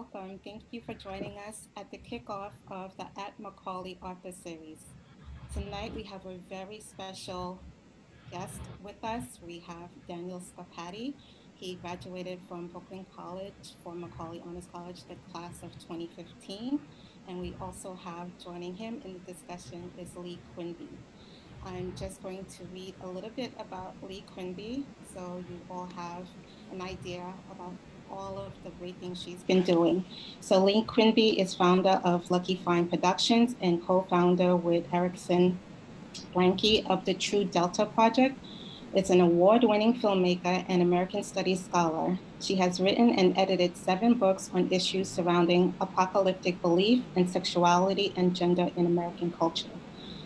welcome. Thank you for joining us at the kickoff of the At Macaulay Author Series. Tonight we have a very special guest with us. We have Daniel Scapati. He graduated from Brooklyn College for Macaulay Honors College, the class of 2015. And we also have joining him in the discussion is Lee Quinby. I'm just going to read a little bit about Lee Quinby so you all have an idea about all of the great things she's been doing. So Lee Quinby is founder of Lucky Find Productions and co-founder with Erickson Blanke of the True Delta Project. It's an award-winning filmmaker and American Studies scholar. She has written and edited seven books on issues surrounding apocalyptic belief and sexuality and gender in American culture.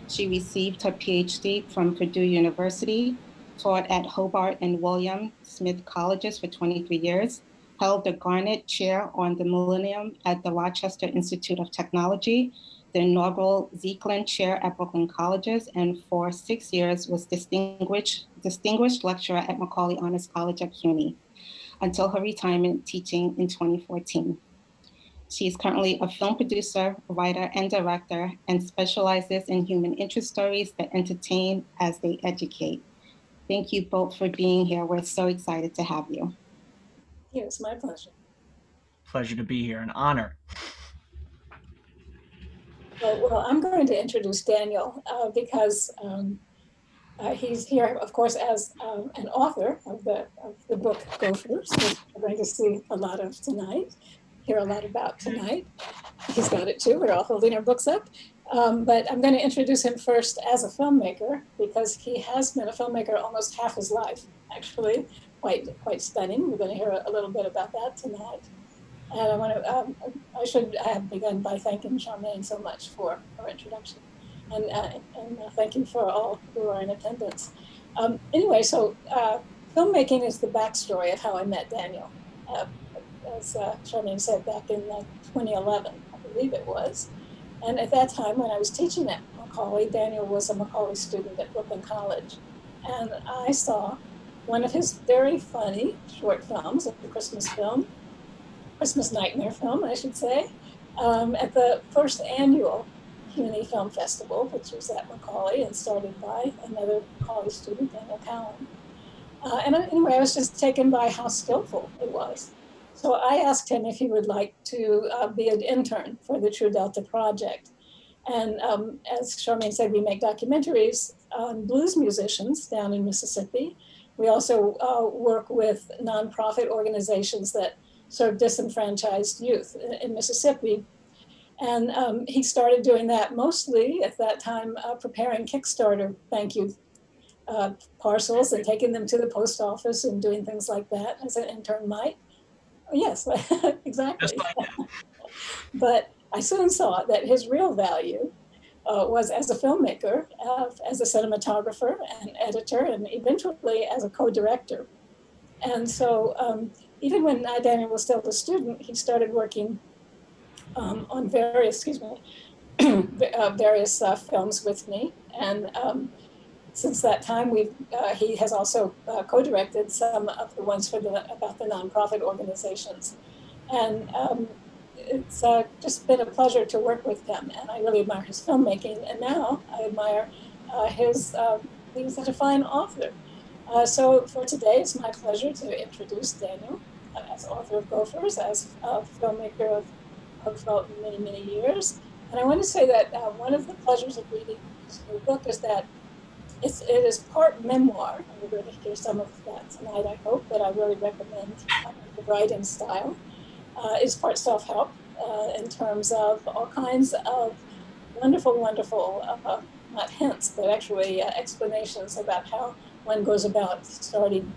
She received her PhD from Purdue University, taught at Hobart and William Smith Colleges for 23 years, held the Gannett Chair on the Millennium at the Rochester Institute of Technology, the inaugural Zicklin Chair at Brooklyn Colleges, and for six years was distinguished, distinguished lecturer at Macaulay Honors College at CUNY until her retirement teaching in 2014. She is currently a film producer, writer, and director, and specializes in human interest stories that entertain as they educate. Thank you both for being here. We're so excited to have you. It's my pleasure. Pleasure to be here, an honor. Well, well I'm going to introduce Daniel uh, because um, uh, he's here, of course, as um, an author of the, of the book Gophers, which we're going to see a lot of tonight, hear a lot about tonight. He's got it too. We're all holding our books up. Um, but I'm going to introduce him first as a filmmaker because he has been a filmmaker almost half his life, actually quite quite stunning. We're going to hear a, little bit about that tonight. And I want to, um, I should have begun by thanking Charmaine so much for her introduction. And, uh, and uh, thank you for all who are in attendance. Um, anyway, so uh, filmmaking is the backstory of how I met Daniel. Uh, as uh, Charmaine said, back in 2011, I believe it was. And at that time, when I was teaching at Macaulay, Daniel was a Macaulay student at Brooklyn College. And I saw one of his very funny short films, a Christmas film, Christmas nightmare film, I should say, um, at the first annual CUNY Film Festival, which was at Macaulay and started by another Macaulay student, Daniel Cowan. Uh, and anyway, I was just taken by how skillful it was. So I asked him if he would like to uh, be an intern for the True Delta project. And um, as Charmaine said, we make documentaries on blues musicians down in Mississippi. We also uh, work with nonprofit organizations that serve disenfranchised youth in, in Mississippi. And um, he started doing that mostly at that time, uh, preparing Kickstarter thank you uh, parcels and taking them to the post office and doing things like that as an intern might. Yes, exactly. but I soon saw that his real value uh, was as a filmmaker, uh, as a cinematographer and editor, and eventually as a co-director. And so um, even when uh, Daniel was still a student, he started working um, on various, excuse me, uh, various uh, films with me. And um, since that time, we've, uh, he has also co-directed some of the ones for the, about the nonprofit organizations. And um, it's uh, just been a pleasure to work with him, and I really admire his filmmaking. And now I admire uh, his uh, being such a fine author. Uh, so for today, it's my pleasure to introduce Daniel uh, as author of Gophers, as a filmmaker of, of many, many years. And I want to say that uh, one of the pleasures of reading this new book is that it's, it is part memoir. We're going to hear some of that tonight, I hope, but I really recommend the writing style uh, is part self-help uh, in terms of all kinds of wonderful, wonderful, uh, not hints, but actually uh, explanations about how one goes about starting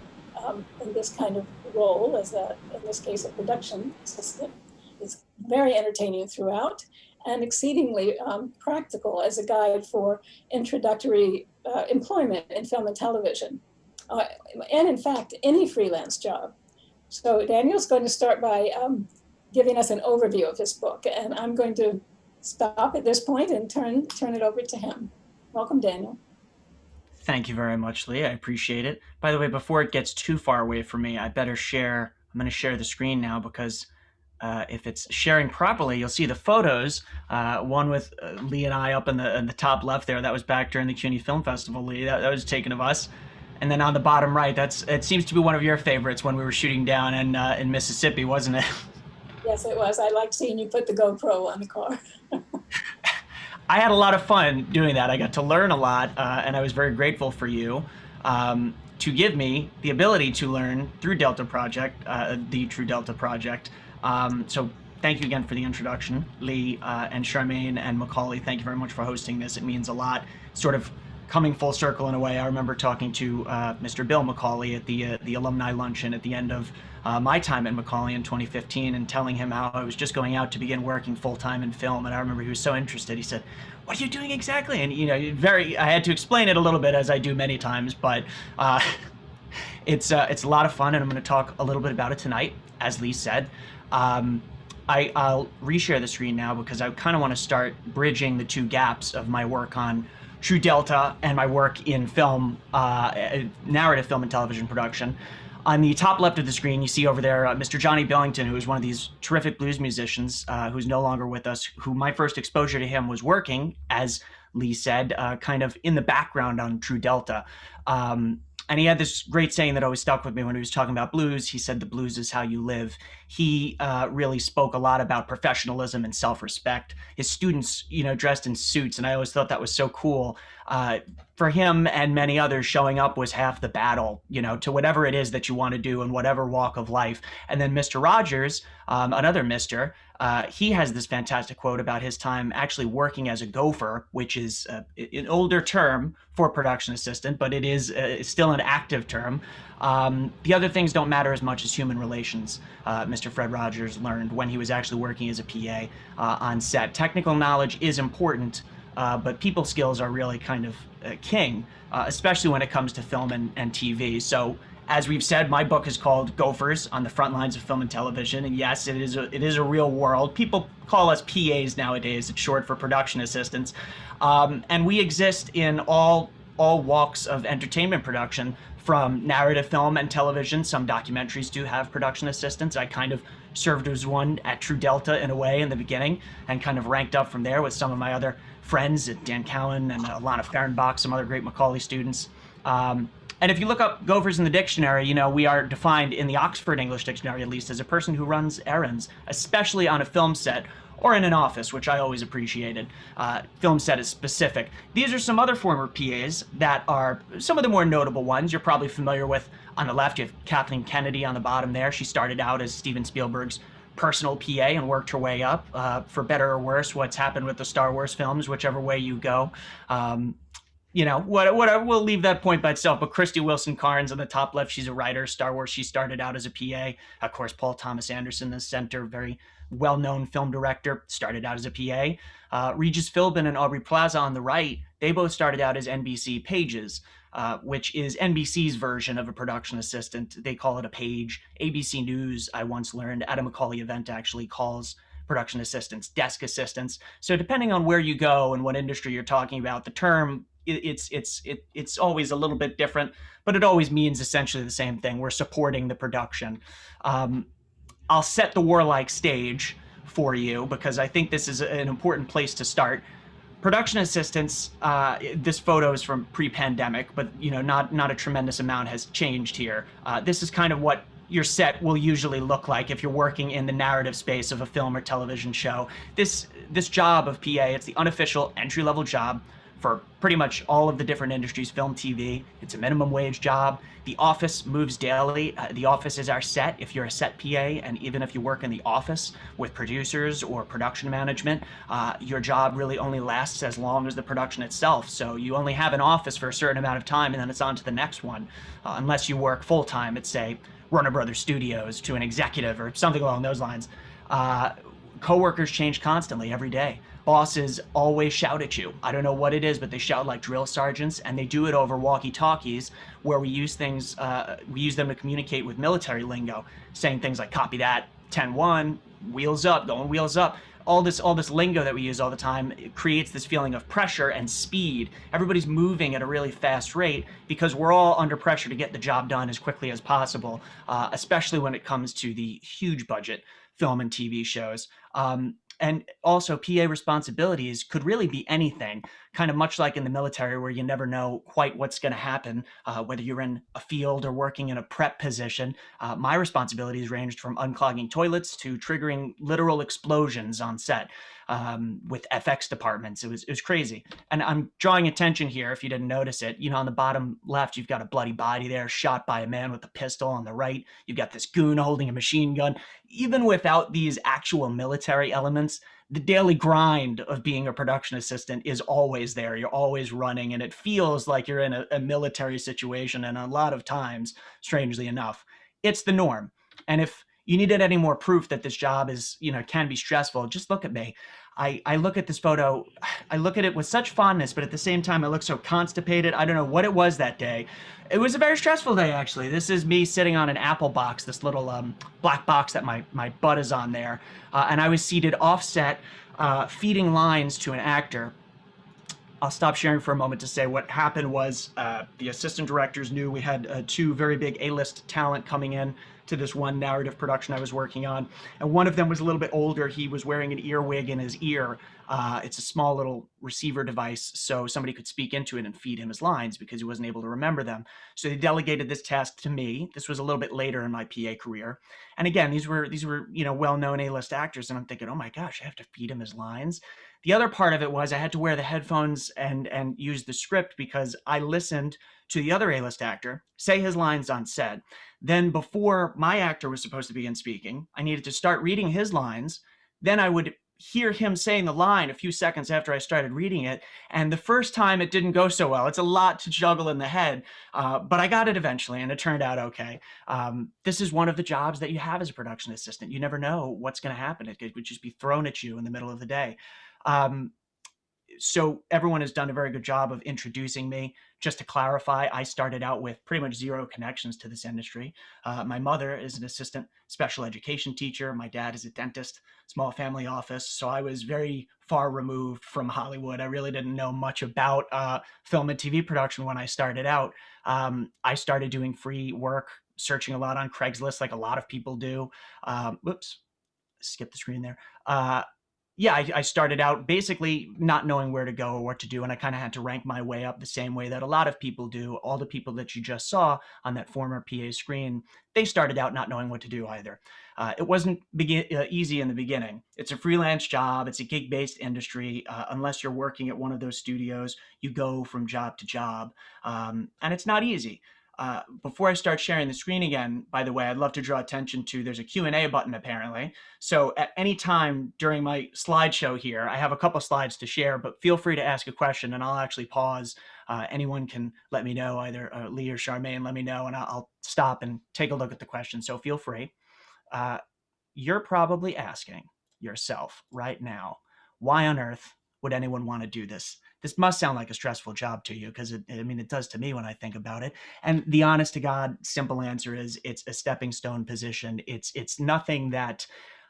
um, in this kind of role as a, in this case, a production assistant. It's very entertaining throughout and exceedingly um, practical as a guide for introductory uh, employment in film and television. Uh, and in fact, any freelance job. So Daniel's going to start by um, giving us an overview of his book, and I'm going to stop at this point and turn, turn it over to him. Welcome, Daniel. Thank you very much, Lee. I appreciate it. By the way, before it gets too far away from me, I better share, I'm going to share the screen now because uh, if it's sharing properly, you'll see the photos. Uh, one with uh, Lee and I up in the in the top left there. That was back during the CUNY Film Festival. Lee, that, that was taken of us. And then on the bottom right, that's it seems to be one of your favorites when we were shooting down in uh, in Mississippi, wasn't it? Yes, it was. I liked seeing you put the GoPro on the car. I had a lot of fun doing that. I got to learn a lot, uh, and I was very grateful for you um, to give me the ability to learn through Delta Project, uh, the True Delta Project. Um, so thank you again for the introduction, Lee uh, and Charmaine and Macaulay. Thank you very much for hosting this. It means a lot. Sort of coming full circle in a way. I remember talking to uh, Mr. Bill Macaulay at the uh, the alumni luncheon at the end of uh, my time at Macaulay in 2015 and telling him how I was just going out to begin working full time in film. And I remember he was so interested. He said, "What are you doing exactly?" And you know, very. I had to explain it a little bit as I do many times, but uh, it's uh, it's a lot of fun, and I'm going to talk a little bit about it tonight, as Lee said. Um, I, I'll reshare the screen now because I kind of want to start bridging the two gaps of my work on True Delta and my work in film, uh, narrative film and television production. On the top left of the screen, you see over there uh, Mr. Johnny Billington, who is one of these terrific blues musicians uh, who's no longer with us, who my first exposure to him was working, as Lee said, uh, kind of in the background on True Delta. Um, and he had this great saying that always stuck with me when he was talking about blues. He said, The blues is how you live. He uh, really spoke a lot about professionalism and self respect. His students, you know, dressed in suits. And I always thought that was so cool. Uh, for him and many others, showing up was half the battle, you know, to whatever it is that you want to do in whatever walk of life. And then Mr. Rogers, um, another Mr., uh, he has this fantastic quote about his time actually working as a gopher, which is uh, an older term for production assistant, but it is uh, still an active term. Um, the other things don't matter as much as human relations, uh, Mr. Fred Rogers learned when he was actually working as a PA on set. Technical knowledge is important, but people skills are really kind of king, especially when it comes to film and, and TV. So as we've said, my book is called Gophers on the Front Lines of Film and Television. And yes, it is a, it is a real world. People call us PAs nowadays. It's short for production assistants. Um, and we exist in all, all walks of entertainment production from narrative film and television. Some documentaries do have production assistants. I kind of served as one at True Delta in a way in the beginning and kind of ranked up from there with some of my other friends, at Dan Cowan and Alana Fehrenbach, some other great Macaulay students. Um, and if you look up gophers in the dictionary, you know, we are defined in the Oxford English Dictionary at least as a person who runs errands, especially on a film set or in an office, which I always appreciated. Uh, film set is specific. These are some other former PAs that are some of the more notable ones you're probably familiar with. On the left, you have Kathleen Kennedy on the bottom there. She started out as Steven Spielberg's personal PA and worked her way up. Uh, for better or worse, what's happened with the Star Wars films, whichever way you go. Um, you know, what, what, we'll leave that point by itself. But Krysty Wilson Cairns on the top left, she's a writer. Star Wars, she started out as a PA. Of course, Paul Thomas Anderson, the center, very well-known film director, started out as a PA. Uh, Regis Philbin and Aubrey Plaza on the right, they both started out as NBC pages, uh, which is NBC's version of a production assistant. They call it a page. ABC News, I once learned, at a Macaulay event actually calls production assistants desk assistants. So depending on where you go and what industry you're talking about, the term it's it's it, it's always a little bit different, but it always means essentially the same thing. We're supporting the production. Um, I'll set the warlike stage for you because I think this is an important place to start. Production assistants. Uh, this photo is from pre-pandemic, but you know, not not a tremendous amount has changed here. Uh, this is kind of what your set will usually look like if you're working in the narrative space of a film or television show. This this job of PA, it's the unofficial entry level job for pretty much all of the different industries, film, TV. It's a minimum wage job. The office moves daily. Uh, the office is our set. If you're a set PA, and even if you work in the office with producers or production management, uh, your job really only lasts as long as the production itself. So you only have an office for a certain amount of time, and then it's on to the next one, uh, unless you work full time at, say, Warner Brothers Studios to an executive or something along those lines. Uh, coworkers change constantly every day bosses always shout at you. I don't know what it is, but they shout like drill sergeants, and they do it over walkie-talkies, where we use things, uh, we use them to communicate with military lingo, saying things like "copy that," 10-1, wheels up, going wheels up. All this, all this lingo that we use all the time creates this feeling of pressure and speed. Everybody's moving at a really fast rate because we're all under pressure to get the job done as quickly as possible, uh, especially when it comes to the huge budget film and TV shows. Um, and also, PA responsibilities could really be anything, kind of much like in the military, where you never know quite what's going to happen, uh, whether you're in a field or working in a prep position. Uh, my responsibilities ranged from unclogging toilets to triggering literal explosions on set um, with FX departments. It was it was crazy. And I'm drawing attention here, if you didn't notice it. You know, on the bottom left, you've got a bloody body there, shot by a man with a pistol. On the right, you've got this goon holding a machine gun. Even without these actual military elements, the daily grind of being a production assistant is always there. You're always running, and it feels like you're in a, a, military situation. And a lot of times, strangely enough, it's the norm. And if you needed any more proof that this job is, you know, can be stressful, just look at me. I, I look at this photo, I look at it with such fondness, but at the same time, I look so constipated. I don't know what it was that day. It was a very stressful day, actually. This is me sitting on an apple box, this little um, black box that my, my butt is on there. Uh, and I was seated offset, uh, feeding lines to an actor. I'll stop sharing for a moment to say what happened was uh, the assistant directors knew we had uh, two very big A-list talent coming in to this one narrative production I was working on. And one of them was a little bit older. He was wearing an earwig in his ear. Uh, it's a small little receiver device, so somebody could speak into it and feed him his lines because he wasn't able to remember them. So they delegated this task to me. This was a little bit later in my PA career. And again, these were these were you know well-known A-list actors, and I'm thinking, oh my gosh, I have to feed him his lines. The other part of it was I had to wear the headphones and and use the script because I listened to the other A-list actor say his lines on set. Then before my actor was supposed to begin speaking, I needed to start reading his lines. Then I would hear him saying the line a few seconds after I started reading it. And the first time it didn't go so well. It's a lot to juggle in the head, uh, but I got it eventually and it turned out okay. Um, this is one of the jobs that you have as a production assistant. You never know what's going to happen. It could just be thrown at you in the middle of the day. Um, so everyone has done a very good job of introducing me. Just to clarify, I started out with pretty much zero connections to this industry. Uh, my mother is an assistant special education teacher. My dad is a dentist, small family office. So I was very far removed from Hollywood. I really didn't know much about uh, film and TV production when I started out. Um, I started doing free work, searching a lot on Craigslist, like a lot of people do. Um, whoops, skip the screen there. Uh, yeah, I, I, started out basically not knowing where to go or what to do, and I kind of had to rank my way up the same way that a lot of people do. All the people that you just saw on that former PA screen, they started out not knowing what to do either. Uh, it wasn't uh, easy in the beginning. It's a freelance job. It's a gig-based industry. Uh, unless you're working at one of those studios, you go from job to job, um, and it's not easy. Uh, before I start sharing the screen again, by the way, I'd love to draw attention to there's a Q&A button apparently. So at any time during my slideshow here, I have a couple slides to share, but feel free to ask a question and I'll actually pause. Uh, anyone can let me know, either uh, Lee or Charmaine, let me know and I'll, stop and take a look at the question. So feel free. Uh, you're probably asking yourself right now, why on earth would anyone want to do this? This must sound like a stressful job to you because I mean, it does to me when I think about it. And the honest to God, simple answer is it's a stepping stone position. It's, it's nothing that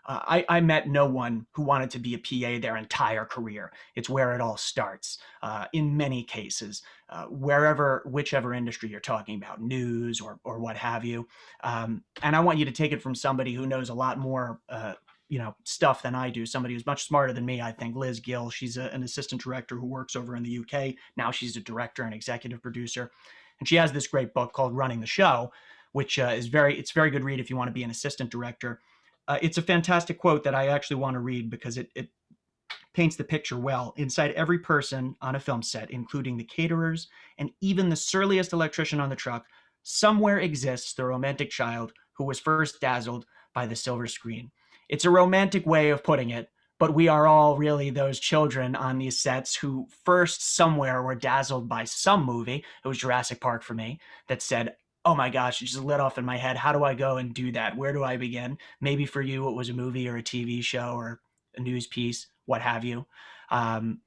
uh, I, I, met no one who wanted to be a PA their entire career. It's where it all starts uh, in many cases, uh, wherever, whichever industry you're talking about, news or, or what have you. Um, and I want you to take it from somebody who knows a lot more uh, you know stuff than I do. Somebody who's much smarter than me, I think. Liz Gill, she's a, an assistant director who works over in the UK. Now she's a director and executive producer, and she has this great book called Running the Show, which uh, is very it's very good read if you want to be an assistant director. Uh, it's a fantastic quote that I actually want to read because it, it paints the picture well. Inside every person on a film set, including the caterers and even the surliest electrician on the truck, somewhere exists the romantic child who was first dazzled by the silver screen. It's a romantic way of putting it, but we are all really those children on these sets who first somewhere were dazzled by some movie. It was Jurassic Park for me that said, oh my gosh, it just lit off in my head. How do I go and do that? Where do I begin? Maybe for you, it was a movie or a TV show or a news piece, what have you. Um,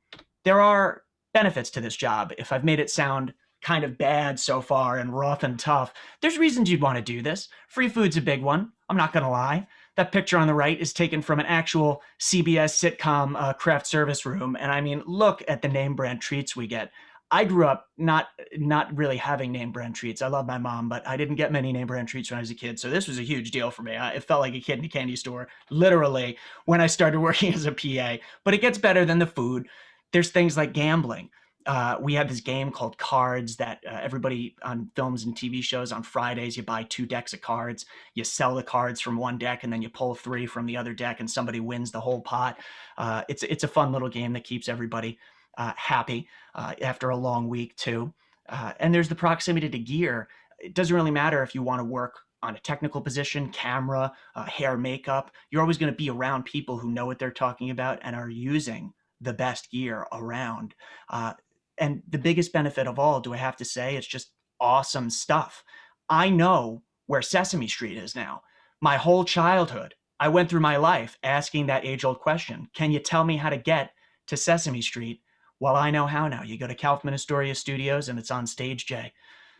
there are benefits to this job. If I've made it sound kind of bad so far and rough and tough, there's reasons you'd want to do this. Free food's a big one. I'm not going to lie. That picture on the right is taken from an actual CBS sitcom uh, craft service room. And I mean, look at the name brand treats we get. I grew up not not really having name brand treats. I love my mom, but I didn't get many name brand treats when I was a kid. So this was a huge deal for me. I, it felt like a kid in a candy store, literally, when I started working as a PA. But it gets better than the food. There's things like gambling. Uh, we had this game called Cards that uh, everybody on films and TV shows on Fridays, you buy two decks of cards, you sell the cards from one deck, and then you pull three from the other deck, and somebody wins the whole pot. Uh, it's it's a fun little game that keeps everybody uh, happy uh, after a long week too. Uh, and there's the proximity to gear. It doesn't really matter if you want to work on a technical position, camera, hair, makeup. You're always going to be around people who know what they're talking about and are using the best gear around. Uh, and the biggest benefit of all, do I have to say, it's just awesome stuff. I know where Sesame Street is now. My whole childhood, I went through my life asking that age old question Can you tell me how to get to Sesame Street? Well, I know how now. You go to Kaufman Astoria Studios and it's on Stage J.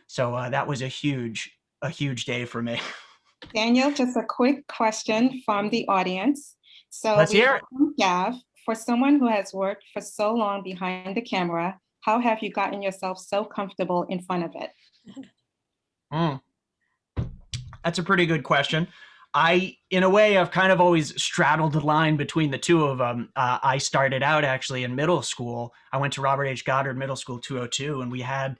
So uh, that was a huge, a huge day for me. Daniel, just a quick question from the audience. So Let's hear it. Gav, for someone who has worked for so long behind the camera, how have you gotten yourself so comfortable in front of it? Mm. That's a pretty good question. I, in a way, I've kind of always straddled the line between the two of them. Uh, I started out actually in middle school. I went to Robert H. Goddard Middle School 202, and we had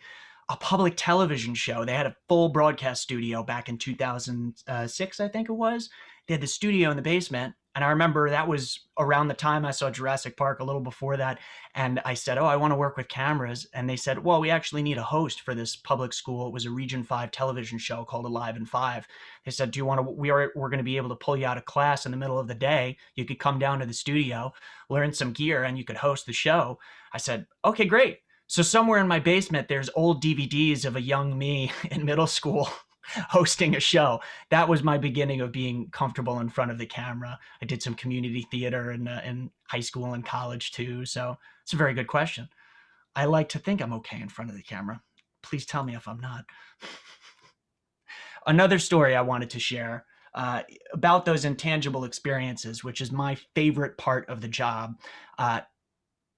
a public television show. They had a full broadcast studio back in 2006, I think it was. They had the studio in the basement. And I remember that was around the time I saw Jurassic Park, a little before that. And I said, Oh, I want to work with cameras. And they said, Well, we actually need a host for this public school. It was a Region 5 television show called Alive in 5. They said, Do you want to? We are, we're going to be able to pull you out of class in the middle of the day. You could come down to the studio, learn some gear, and you could host the show. I said, Okay, great. So somewhere in my basement, there's old DVDs of a young me in middle school hosting a show. That was my beginning of being comfortable in front of the camera. I did some community theater in, uh, in high school and college too. So it's a very good question. I like to think I'm okay in front of the camera. Please tell me if I'm not. Another story I wanted to share uh, about those intangible experiences, which is my favorite part of the job. Uh,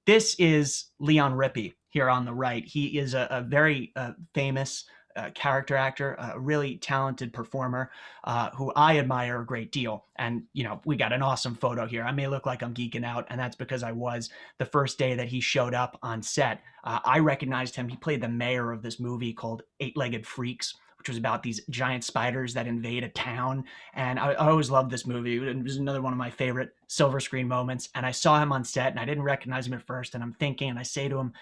this is Leon Rippy here on the right. He is a, a very uh, famous uh, character actor, a really talented performer uh, who I admire a great deal. And, you know, we got an awesome photo here. I may look like I'm geeking out, and that's because I was the first day that he showed up on set. Uh, I recognized him. He played the mayor of this movie called Eight Legged Freaks. Which was about these giant spiders that invade a town. And I, I always loved this movie. It was another one of my favorite silver screen moments. And I saw him on set and I didn't recognize him at first. And I'm thinking, and I say to him,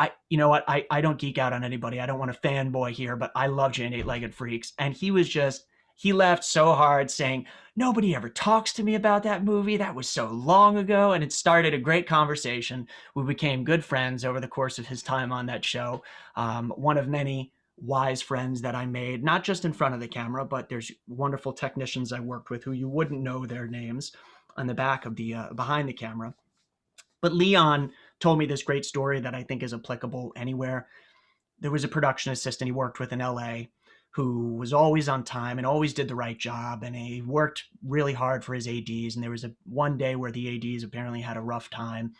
I, you know what? I, I don't geek out on anybody. I don't want to fanboy here, but I love Jane Eight Legged Freaks. And he was just, he laughed so hard saying, Nobody ever talks to me about that movie. That was so long ago. And it started a great conversation. We became good friends over the course of his time on that show. Um, one of many wise friends that I made, not just in front of the camera, but there's wonderful technicians I worked with who you wouldn't know their names on the back of the, uh, behind the camera. But Leon told me this great story that I think is applicable anywhere. There was a production assistant he worked with in LA who was always on time and always did the right job and he worked really hard for his ads and there was a one day where the ads apparently had a rough time.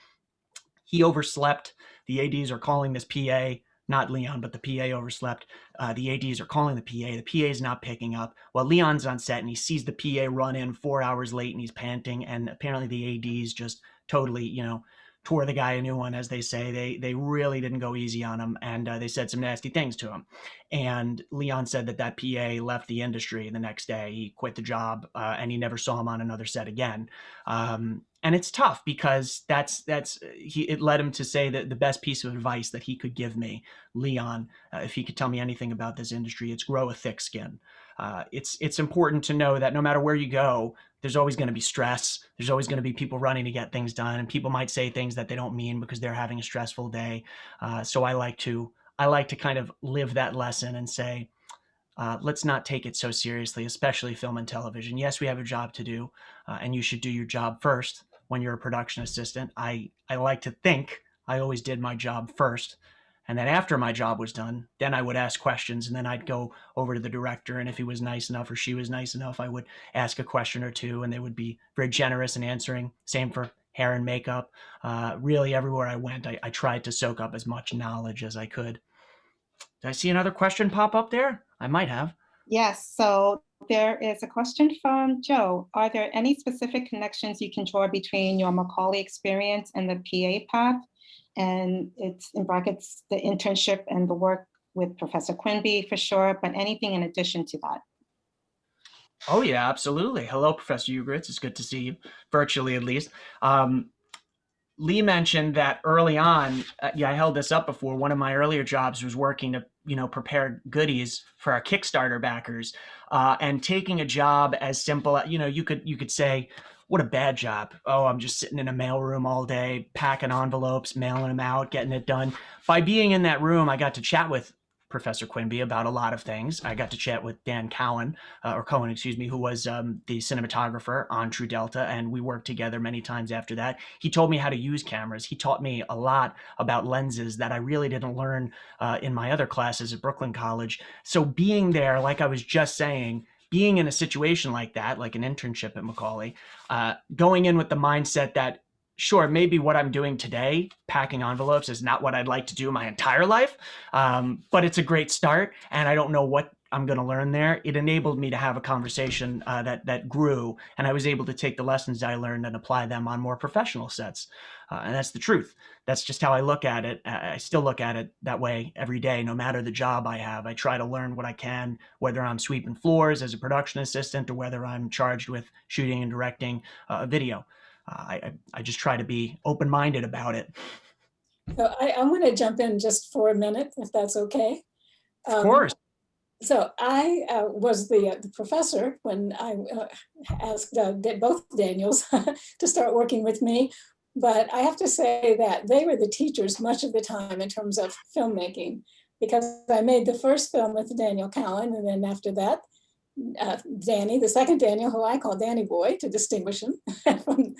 He overslept. The ads are calling this pa not leon but the pa overslept. Uh, the ads are calling the pa the pa is not picking up. Well leon's on set and he sees the pa run in four hours late and he's panting and apparently the ads just totally you know tore the guy a new one, as they say. They they really didn't go easy on him, and uh, they said some nasty things to him. And Leon said that that PA left the industry the next day. He quit the job, uh, and he never saw him on another set again. Um, and it's tough because that's that's he. It led him to say that the best piece of advice that he could give me, Leon, uh, if he could tell me anything about this industry, it's grow a thick skin. Uh, it's it's important to know that no matter where you go, there's always going to be stress. There's always going to be people running to get things done, and people might say things that they don't mean because they're having a stressful day. Uh, so I like to I like to kind of live that lesson and say, uh, let's not take it so seriously, especially film and television. Yes, we have a job to do, uh, and you should do your job first when you're a production assistant. I I like to think I always did my job first. And then after my job was done, then I would ask questions and then I'd go over to the director. And if he was nice enough or she was nice enough, I would ask a question or two and they would be very generous in answering. Same for hair and makeup. Uh, really, everywhere I went, I, I tried to soak up as much knowledge as I could. Did I see another question pop up there? I might have. Yes, so there is a question from Joe. Are there any specific connections you can draw between your Macaulay experience and the PA path? And it's in brackets, the internship and the work with Professor Quinby for sure, but anything in addition to that? Oh yeah, absolutely. Hello, Professor Ugritz. It's good to see you, virtually at least. Um, Lee mentioned that early on, uh, yeah, I held this up before. One of my earlier jobs was working to, you know, prepare goodies for our Kickstarter backers, uh, and taking a job as simple, you know, you could you could say, what a bad job. Oh, I'm just sitting in a mailroom all day, packing envelopes, mailing them out, getting it done. By being in that room, I got to chat with Professor Quinby about a lot of things. I got to chat with Dan Cowan, uh, or Cohen, excuse me, who was um, the cinematographer on True Delta, and we worked together many times after that. He told me how to use cameras. He taught me a lot about lenses that I really didn't learn uh, in my other classes at Brooklyn College. So being there, like I was just saying, being in a situation like that, like an internship at Macaulay, uh, going in with the mindset that sure, maybe what I'm doing today, packing envelopes, is not what I'd like to do my entire life, um, but it's a great start, and I don't know what I'm going to learn there. It enabled me to have a conversation uh, that that grew, and I was able to take the lessons I learned and apply them on more professional sets. Uh, and that's the truth. That's just how I look at it. I still look at it that way every day, no matter the job I have. I try to learn what I can, whether I'm sweeping floors as a production assistant or whether I'm charged with shooting and directing uh, a video. I, I just try to be open-minded about it. So I, I'm going to jump in just for a minute, if that's okay. Of um, course. So I uh, was the, uh, the, professor when I uh, asked uh, both Daniels to start working with me. But I have to say that they were the teachers much of the time in terms of filmmaking, because I made the first film with Daniel Cowan, and then after that, uh, Danny, the second Daniel, who I call Danny Boy to distinguish him from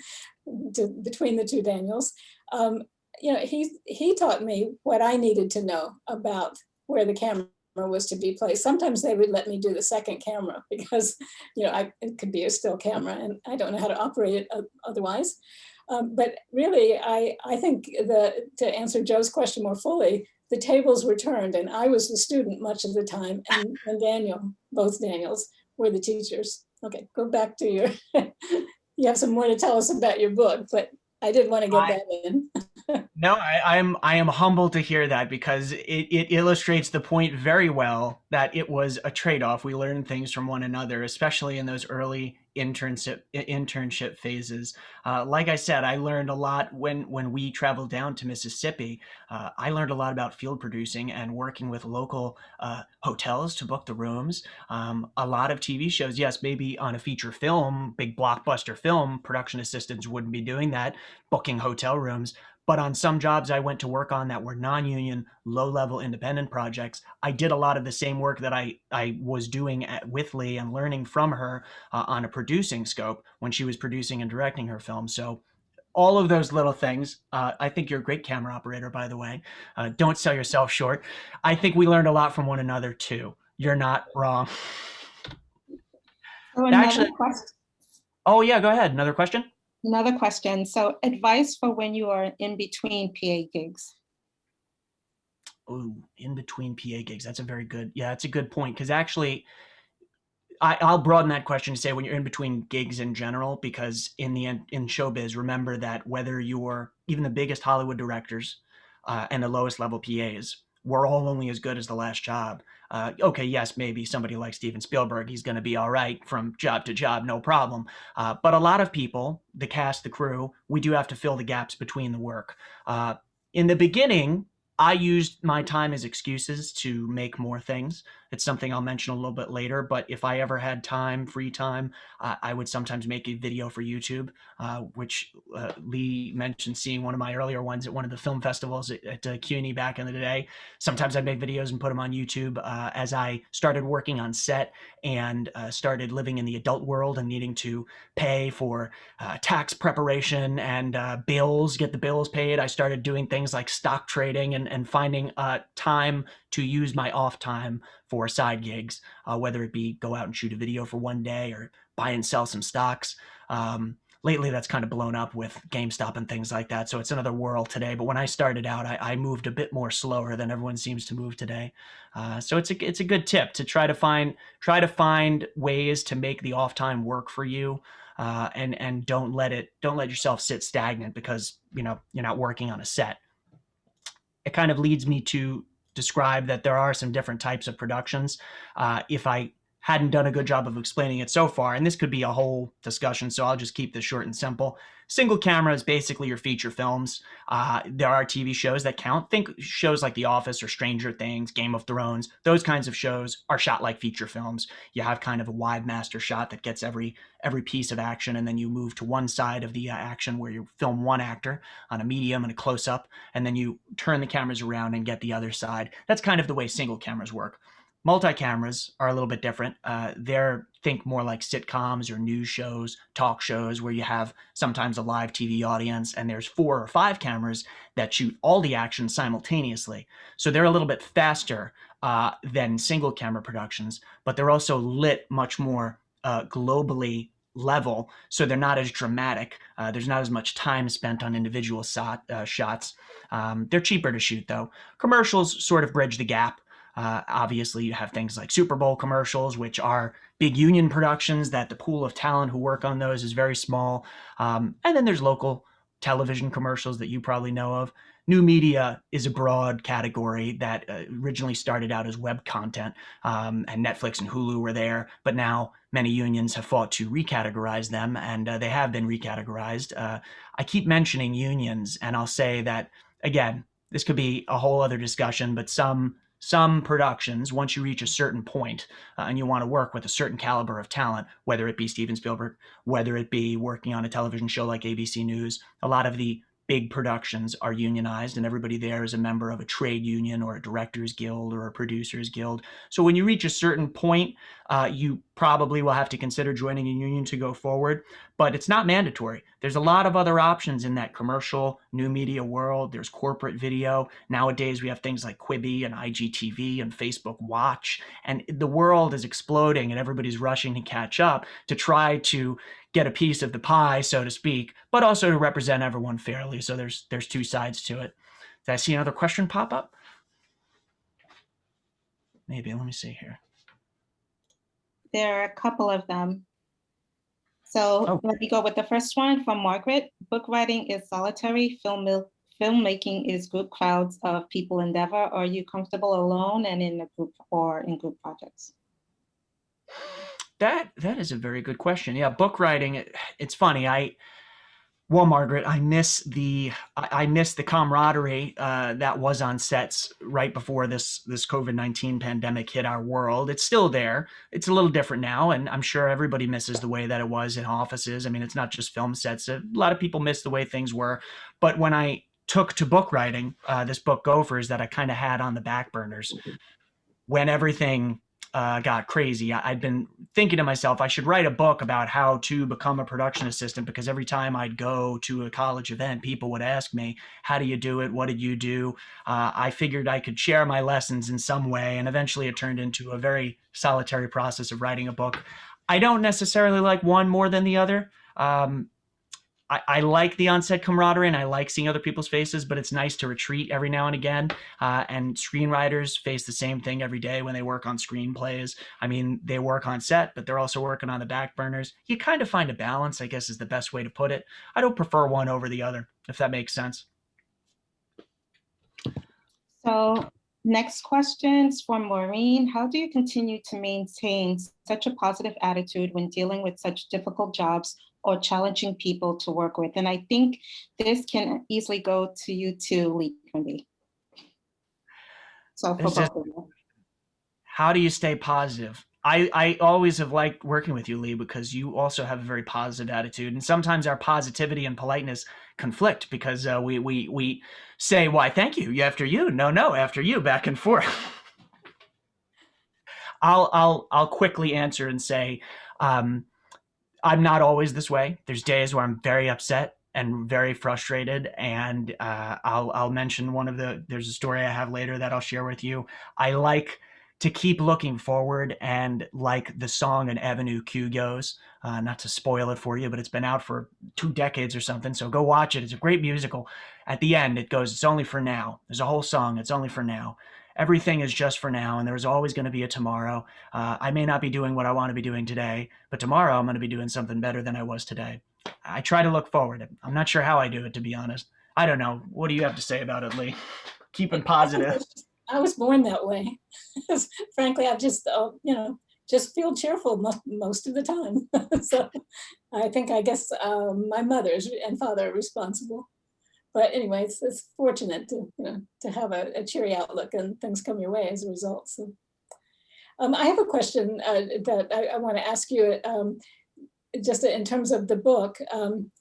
to, between the two Daniels. Um, you know, he he taught me what I needed to know about where the camera was to be placed. Sometimes they would let me do the second camera because, you know, I, it could be a still camera and I don't know how to operate it otherwise. Um, but really, I, I think the, to answer Joe's question more fully, the tables were turned and I was the student much of the time and, and Daniel, both Daniels, were the teachers. Okay, go back to your, you have some more to tell us about your book, but I did want to get I, that in. no, I, am I am humbled to hear that because it, it illustrates the point very well that it was a trade-off. We learn things from one another, especially in those early internship internship phases. Uh, like I said, I learned a lot when when we traveled down to Mississippi. Uh, I learned a lot about field producing and working with local uh, hotels to book the rooms. Um, a lot of TV shows, yes, maybe on a feature film, big blockbuster film, production assistants wouldn't be doing that, booking hotel rooms. But on some jobs I went to work on that were non-union, low-level independent projects, I did a lot of the same work that I, I was doing at, with Lee and learning from her uh, on a producing scope when she was producing and directing her film. So all of those little things. Uh, I think you're a great camera operator, by the way. Uh, don't sell yourself short. I think we learned a lot from one another too. You're not wrong. Oh, Actually, question. oh yeah, go ahead. Another question. Another question. So advice for when you are in between PA gigs. Oh, in between PA gigs. That's a very good, yeah, that's a good point. Because actually, I, will broaden that question to say when you're in between gigs in general, because in the in showbiz, remember that whether you're even the biggest Hollywood directors uh, and the lowest level PAs, we're all only as good as the last job. Uh, okay, yes, maybe somebody like Steven Spielberg, he's going to be all right from job to job, no problem. Uh, but a lot of people, the cast, the crew, we do have to fill the gaps between the work. Uh, in the beginning, I used my time as excuses to make more things. It's something I'll mention a little bit later, but if I ever had time, free time, uh, I would sometimes make a video for YouTube, uh, which uh, Lee mentioned seeing one of my earlier ones at one of the film festivals at, at uh, CUNY back in the day. Sometimes I'd make videos and put them on YouTube uh, as I started working on set and uh, started living in the adult world and needing to pay for tax preparation and bills, get the bills paid. I started doing things like stock trading and, and finding time to use my off time for side gigs, uh, whether it be go out and shoot a video for one day or buy and sell some stocks. Um, lately that's kind of blown up with GameStop and things like that. So it's another world today. But when I started out, I, I moved a bit more slower than everyone seems to move today. Uh, so it's a it's a good tip to try to find try to find ways to make the off time work for you. Uh, and and don't let it don't let yourself sit stagnant because you know you're not working on a set. It kind of leads me to describe that there are some different types of productions. Uh, if I hadn't done a good job of explaining it so far, and this could be a whole discussion, so I'll just keep this short and simple. Single camera is basically your feature films. Uh, there are TV shows that count. Think shows like The Office or Stranger Things, Game of Thrones. Those kinds of shows are shot like feature films. You have kind of a wide master shot that gets every every piece of action, and then you move to one side of the uh, action where you film one actor on a medium and a close up, and then you turn the cameras around and get the other side. That's kind of the way single cameras work. Multi-cameras are a little bit different. Uh, they're think more like sitcoms or news shows, talk shows where you have sometimes a live TV audience and there's four or five cameras that shoot all the action simultaneously. So they're a little bit faster uh, than single camera productions, but they're also lit much more uh, globally level, so they're not as dramatic. Uh, there's not as much time spent on individual shot, uh, shots. Um, they're cheaper to shoot though. Commercials sort of bridge the gap. Uh, obviously, you have things like Super Bowl commercials, which are big union productions that the pool of talent who work on those is very small. Um, and then there's local television commercials that you probably know of. New media is a broad category that uh, originally started out as web content, um, and Netflix and Hulu were there, but now many unions have fought to recategorize them, and uh, they have been recategorized. Uh, I keep mentioning unions, and I'll say that, again, this could be a whole other discussion, but some some productions, once you reach a certain point, uh, and you want to work with a certain caliber of talent, whether it be Steven Spielberg, whether it be working on a television show like ABC News, a lot of the big productions are unionized and everybody there is a member of a trade union or a directors guild or a producers guild. So when you reach a certain point uh, you probably will have to consider joining a union to go forward but it's not mandatory. There's a lot of other options in that commercial new media world. There's corporate video. Nowadays we have things like quibi and igtv and facebook watch and the world is exploding and everybody's rushing to catch up to try to get a piece of the pie, so to speak, but also to represent everyone fairly. So there's there's two sides to it. Did I see another question pop up? Maybe. Let me see here. There are a couple of them. So Oh. let me go with the first one from Margaret. Book writing is solitary, film filmmaking is group crowds of people endeavor. Are you comfortable alone and in a group or in group projects? That that is a very good question. Yeah, book writing. It, it's funny. I well, Margaret, I miss the I, I miss the camaraderie uh, that was on sets right before this this COVID nineteen pandemic hit our world. It's still there. It's a little different now, and I'm sure everybody misses the way that it was in offices. I mean, it's not just film sets. A lot of people miss the way things were. But when I took to book writing, uh, this book Gophers that I kind of had on the back burners, when everything uh, got crazy. I, I'd been thinking to myself, I should write a book about how to become a production assistant because every time I'd go to a college event, people would ask me, How do you do it? What did you do? Uh, I figured I could share my lessons in some way. And eventually it turned into a very solitary process of writing a book. I don't necessarily like one more than the other. Um, I, I like the onset camaraderie and I like seeing other people's faces, but it's nice to retreat every now and again. Uh, and screenwriters face the same thing every day when they work on screenplays. I mean, they work on set, but they're also working on the back burners. You kind of find a balance, I guess, is the best way to put it. I don't prefer one over the other, if that makes sense. So next questions for Maureen. How do you continue to maintain such a positive attitude when dealing with such difficult jobs or challenging people to work with? And I think this can easily go to you too, Lee Quinby. So for This both of you. How do you stay positive? I, I always have liked working with you, Lee, because you also have a very positive attitude. And sometimes our positivity and politeness conflict because uh, we, we, we say, why, thank you, after you, no, no, after you, back and forth. I'll, I'll, I'll quickly answer and say, um, I'm not always this way. There's days where I'm very upset and very frustrated. And uh, I'll, I'll mention one of the, there's a story I have later that I'll share with you. I like to keep looking forward and like the song and Avenue Q goes, uh, not to spoil it for you, but it's been out for two decades or something. So go watch it. It's a great musical. At the end, it goes, It's only for now. There's a whole song, It's only for now. Everything is just for now, and there's always going to be a tomorrow. Uh, I may not be doing what I want to be doing today, but tomorrow I'm going to be doing something better than I was today. I try to look forward. I'm not sure how I do it, to be honest. I don't know. What do you have to say about it, Lee? Keeping positive. I was born that way. Frankly, I've just, uh, you know, just feel cheerful most, most of the time. so I think, I guess um, my mother and father are responsible. But anyway, it's, fortunate to, you know, to have a, a, cheery outlook and things come your way as a result. So um, I have a question uh, that I, I want to ask you um, just in terms of the book. Um,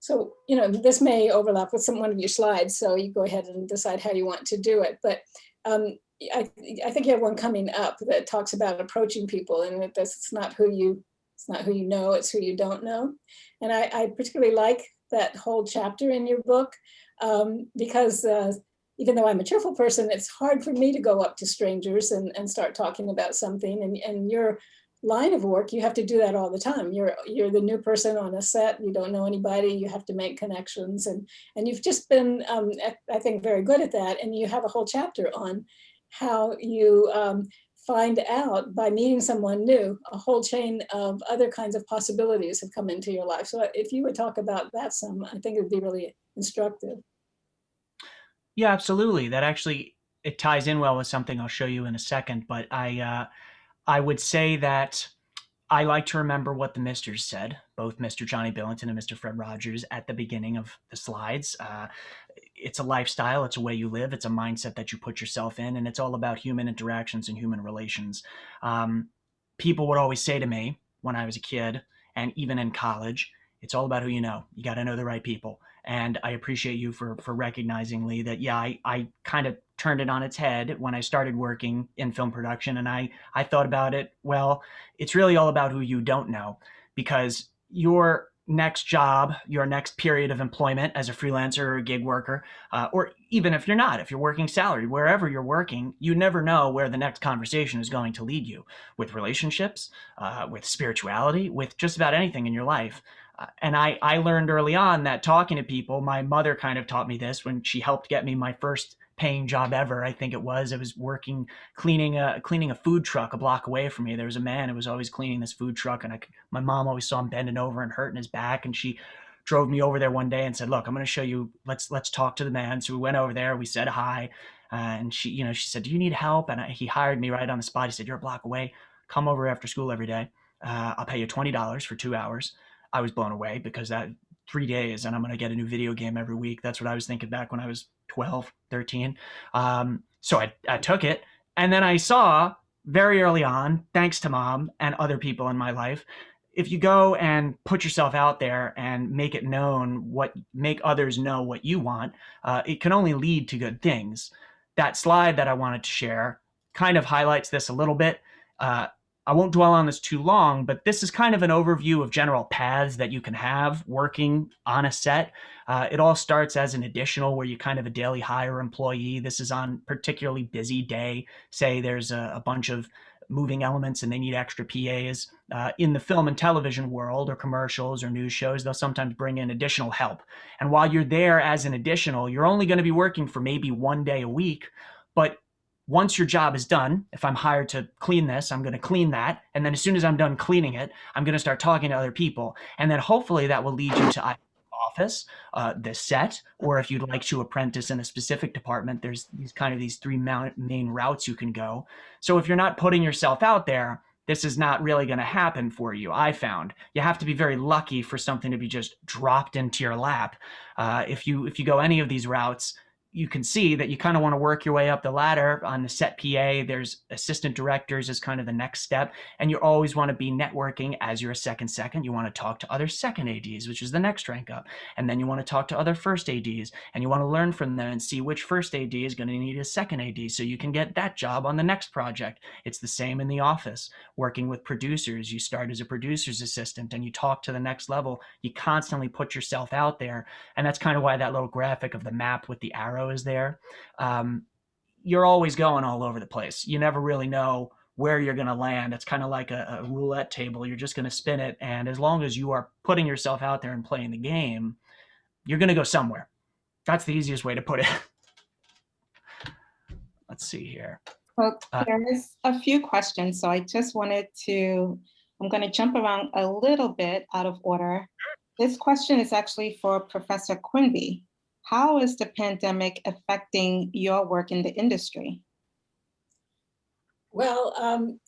so, you know, this may overlap with some one of your slides, so you go ahead and decide how you want to do it. But um, I, I think you have one coming up that talks about approaching people and that this it's not who you it's not who you know, it's who you don't know. And I, I particularly like that whole chapter in your book um, because uh, even though I'm a cheerful person, it's hard for me to go up to strangers and, and start talking about something. And, and your line of work, you have to do that all the time. You're you're the new person on a set. You don't know anybody. You have to make connections, and and you've just been, um, I think, very good at that. And you have a whole chapter on how you um, find out by meeting someone new, a whole chain of other kinds of possibilities have come into your life. So if you would talk about that some, I think it would be really instructive. Yeah, absolutely. That actually it ties in well with something I'll show you in a second. But I uh, I would say that I like to remember what the Misters said, both Mr. Johnny Billington and Mr. Fred Rogers, at the beginning of the slides. Uh, it's a lifestyle, it's a way you live, it's a mindset that you put yourself in, and it's all about human interactions and human relations. Um, people would always say to me when I was a kid, and even in college, it's all about who you know. You got to know the right people. And I appreciate you for for recognizing Lee that yeah, I, I kind of turned it on its head when I started working in film production. And I, I thought about it, well, it's really all about who you don't know because your next job, your next period of employment as a freelancer or a gig worker, uh, or even if you're not, if you're working salary, wherever you're working, you never know where the next conversation is going to lead you with relationships, uh, with spirituality, with just about anything in your life. Uh, and I, I learned early on that talking to people, my mother kind of taught me this when she helped get me my first paying job ever. I think it was. I was working cleaning a cleaning a food truck a block away from me. There was a man who was always cleaning this food truck, and I, my mom always saw him bending over and hurting his back, and she drove me over there one day and said, "Look, I'm going to show you. Let's let's talk to the man." So we went over there. We said hi, uh, and she, you know, she said, "Do you need help?" And I, he hired me right on the spot. He said, "You're a block away. Come over after school every day. Uh, I'll pay you twenty dollars for two hours." I was blown away because that three days and I'm going to get a new video game every week. That's what I was thinking back when I was 12, 13. Um, so I, I took it. And then I saw very early on, thanks to mom and other people in my life, if you go and put yourself out there and make it known what make others know what you want, uh, it can only lead to good things. That slide that I wanted to share kind of highlights this a little bit. Uh, I won't dwell on this too long, but this is kind of an overview of general paths that you can have working on a set. Uh, it all starts as an additional where you kind of a daily hire employee. This is on particularly busy day. Say there's a, a bunch of moving elements and they need extra PAs. Uh, in the film and television world or commercials or news shows, they'll sometimes bring in additional help. And while you're there as an additional, you're only going to be working for maybe one day a week, but once your job is done, if I'm hired to clean this, I'm going to clean that. And then as soon as I'm done cleaning it, I'm going to start talking to other people. And then hopefully that will lead you to office, uh, the set, or if you'd like to apprentice in a specific department, there's these kind of these three main routes you can go. So if you're not putting yourself out there, this is not really going to happen for you. I found you have to be very lucky for something to be just dropped into your lap. Uh, if you if you go any of these routes, you can see that you kind of want to work your way up the ladder on the set PA. There's assistant directors is kind of the next step. And you always want to be networking as you're a second second. You want to talk to other second ADs, which is the next rank up. And then you want to talk to other first ADs and you want to learn from them and see which first AD is going to need a second AD so you can get that job on the next project. It's the same in the office. Working with producers, you start as a producer's assistant and you talk to the next level. You constantly put yourself out there. And that's kind of why that little graphic of the map with the arrow is there. Um, you're always going all over the place. You never really know where you're going to land. It's kind of like a, a, roulette table. You're just going to spin it. And as long as you are putting yourself out there and playing the game, you're going to go somewhere. That's the easiest way to put it. Let's see here. Well, Uh, there is a few questions, so I just wanted to, I'm going to jump around a little bit out of order. This question is actually for Professor Quinby. How is the pandemic affecting your work in the industry? Well, um,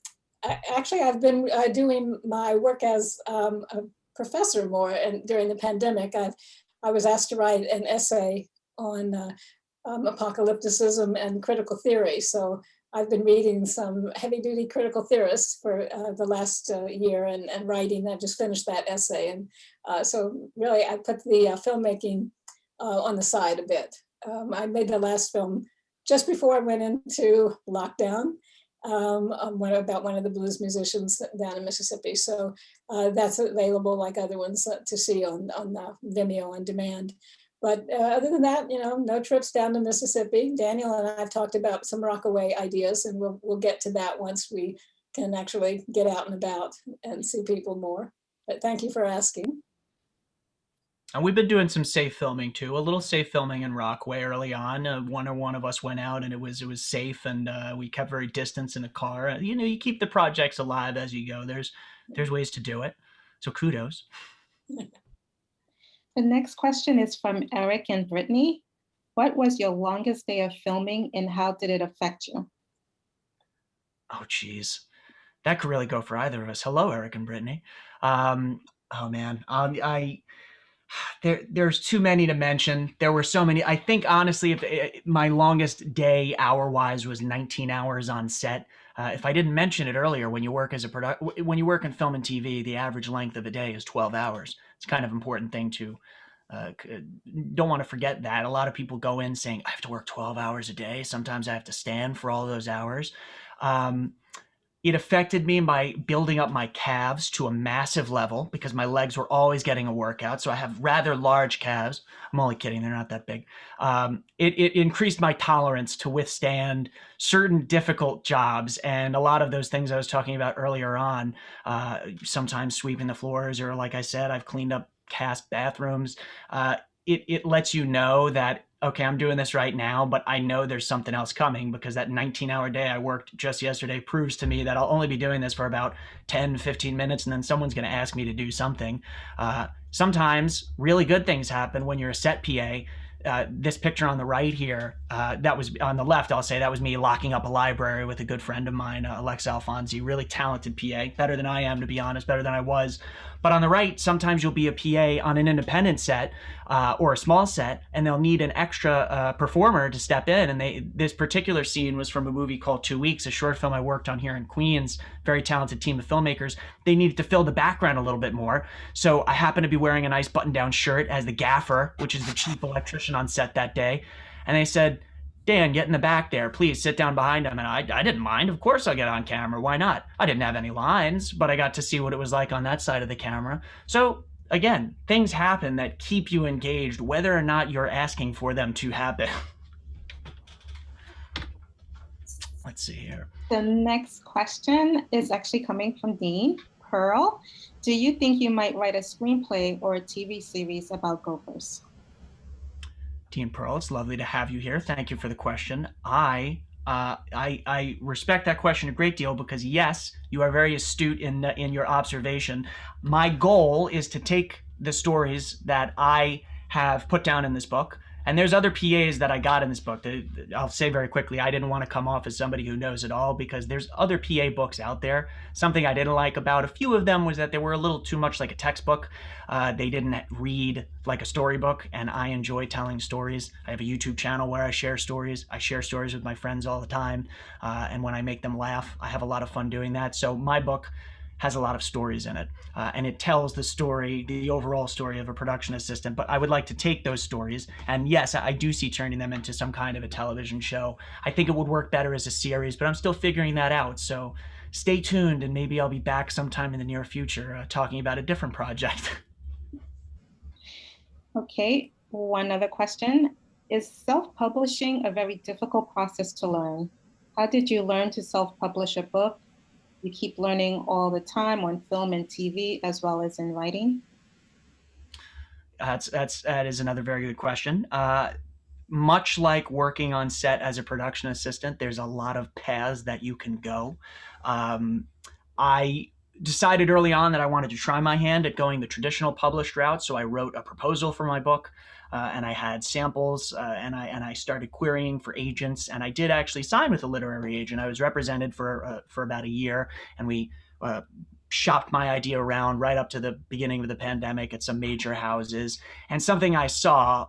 I- actually, I've been uh, doing my work as um, a professor more, and during the pandemic, I've I was asked to write an essay on uh, um, apocalypticism and critical theory. So I've been reading some heavy-duty critical theorists for uh, the last uh, year and, and writing. I just finished that essay, and uh, so really, I put the uh, filmmaking uh, on the side a bit. Um, I made the last film just before I went into lockdown, um, one, about one of the blues musicians down in Mississippi. So uh, that's available like other ones uh, to see on, on Vimeo on demand. But uh, other than that, you know, no trips down to Mississippi. Daniel and I have talked about some Rockaway ideas and we'll, we'll get to that once we can actually get out and about and see people more. But thank you for asking. And we've been doing some safe filming too. A little safe filming in Rockaway early on. Uh, one or one of us went out, and it was it was safe, and uh, we kept very distance in the car. Uh, you know, you keep the projects alive as you go. There's there's ways to do it. So kudos. The next question is from Eric and Brittany. What was your longest day of filming and how did it affect you? Oh, geez, that could really go for either of us. Hello, Eric and Brittany. Um, oh man, um, I there there's too many to mention. There were so many. I think honestly, if it, eh, my longest day hour wise was 19 hours on set. Uh, if I didn't mention it earlier, when you work as a product, when you work in film and TV, the average length of a day is 12 hours. It's kind of important thing to. Uh, don't want to forget that a lot of people go in saying I have to work 12 hours a day. Sometimes I have to stand for all those hours. Um, it affected me by building up my calves to a massive level because my legs were always getting a workout. So I have rather large calves. I'm only kidding, they're not that big. Um, it, it increased my tolerance to withstand certain difficult jobs. And a lot of those things I was talking about earlier on, uh, sometimes sweeping the floors, or like I said, I've cleaned up cast bathrooms. Uh, it, it lets you know that okay, I'm doing this right now, but I know there's something else coming because that 19 hour day I worked just yesterday proves to me that I'll only be doing this for about 10, 15 minutes and then someone's going to ask me to do something. Uh, sometimes really good things happen when you're a set PA. Uh, this picture on the right here, uh, that was on the left, I'll say that was me locking up a library with a good friend of mine, uh, Alex Alfonsi, really talented PA, better than I am, to be honest, better than I was. But on the right, sometimes you'll be a PA on an independent set uh, or a small set, and they'll need an extra uh, performer to step in. And they this particular scene was from a movie called Two Weeks, a short film I worked on here in Queens. Very talented team of filmmakers. They needed to fill the background a little bit more, so I happened to be wearing a nice button-down shirt as the gaffer, which is the chief electrician on set that day. And they said, Dan, get in the back there. Please sit down behind him. And I, I didn't mind. Of course I'll get on camera. Why not? I didn't have any lines, but I got to see what it was like on that side of the camera. So again, things happen that keep you engaged, whether or not you're asking for them to happen. Let's see here. The next question is actually coming from Dean Pearl. Do you think you might write a screenplay or a TV series about gofers? Dean Pearl, it's lovely to have you here. Thank you for the question. I uh, I, I respect that question a great deal because yes, you are very astute in in your observation. My goal is to take the stories that I have put down in this book and there's other PAs that I got in this book. That I'll say very quickly. I didn't want to come off as somebody who knows it all because there's other PA books out there. Something I didn't like about a few of them was that they were a little too much like a textbook. Uh, they didn't read like a storybook, and I enjoy telling stories. I have a YouTube channel where I share stories. I share stories with my friends all the time, uh, and when I make them laugh, I have a lot of fun doing that. So my book has a lot of stories in it, uh, and it tells the story, the overall story of a production assistant. But I would like to take those stories, and yes, I do see turning them into some kind of a television show. I think it would work better as a series, but I'm still figuring that out. So stay tuned, and maybe I'll be back sometime in the near future uh, talking about a different project. okay, one other question. Is self-publishing a very difficult process to learn? How did you learn to self-publish a book? You keep learning all the time on film and TV, as well as in writing? That's that's that is another very good question. Uh, much like working on set as a production assistant, there's a lot of paths that you can go. Um, I decided early on that I wanted to try my hand at going the traditional published route, so I wrote a proposal for my book. Uh, and I had samples, uh, and I and I started querying for agents, and I did actually sign with a literary agent. I was represented for uh, for about a year, and we uh, shopped my idea around right up to the beginning of the pandemic at some major houses. And something I saw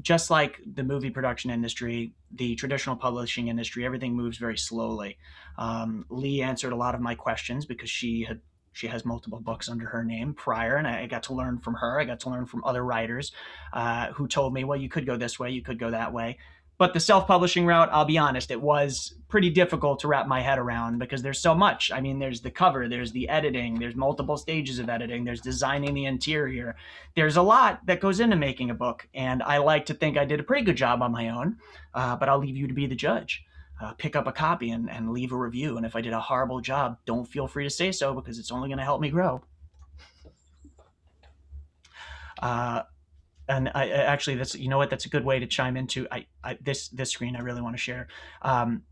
just like the movie production industry, the traditional publishing industry, everything moves very slowly. Um, Lee answered a lot of my questions because she had she has multiple books under her name prior, and I got to learn from her. I got to learn from other writers uh, who told me, well, you could go this way, you could go that way. But the self publishing route, I'll be honest, it was pretty difficult to wrap my head around because there's so much. I mean, there's the cover, there's the editing, there's multiple stages of editing, there's designing the interior. There's a lot that goes into making a book. And I like to think I did a pretty good job on my own, uh, but I'll leave you to be the judge. Uh, pick up a copy and, and leave a review. And if I did a horrible job, don't feel free to say so because it's only going to help me grow. Uh, and I, actually that's you know what that's a good way to chime into I, I this this screen I really want to share. Um,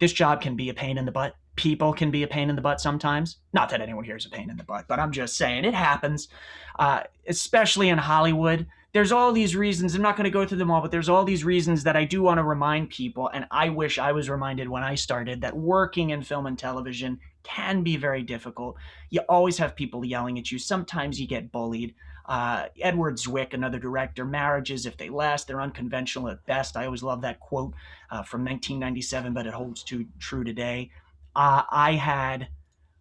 this job can be a pain in the butt. People can be a pain in the butt sometimes. Not that anyone here is a pain in the butt, but I'm just saying it happens, uh, especially in Hollywood. There's all these reasons. I'm not going to go through them all, but there's all these reasons that I do want to remind people, and I wish I was reminded when I started that working in film and television can be very difficult. You always have people yelling at you. Sometimes you get bullied. Uh, Edward Zwick, another director, marriages, if they last, they're unconventional at best. I always love that quote uh, from 1997, but it holds too, true today. Uh, I had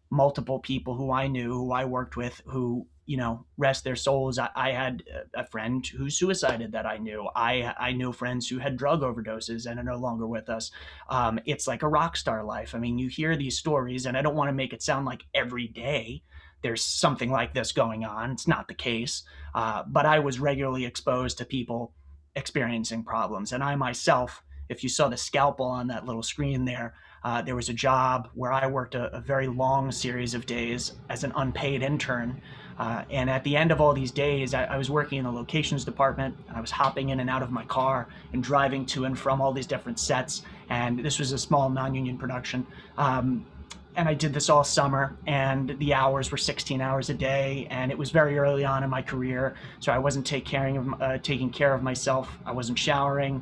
multiple people who I knew, who I worked with, who you know rest their souls. I, I, had a friend who suicided that I knew. I I knew friends who had drug overdoses and are no longer with us. Um, it's like a rock star life. I mean, you hear these stories, and I don't want to make it sound like every day there's something like this going on. It's not the case, uh, but I was regularly exposed to people experiencing problems. And I myself, if you saw the scalpel on that little screen there, uh, there was a job where I worked a, a, very long series of days as an unpaid intern. Uh, and at the end of all these days, I, I, was working in the locations department and I was hopping in and out of my car and driving to and from all these different sets. And this was a small non union production. Um, and I did this all summer, and the hours were 16 hours a day, and it was very early on in my career, so I wasn't take caring of, uh, taking care of myself. I wasn't showering.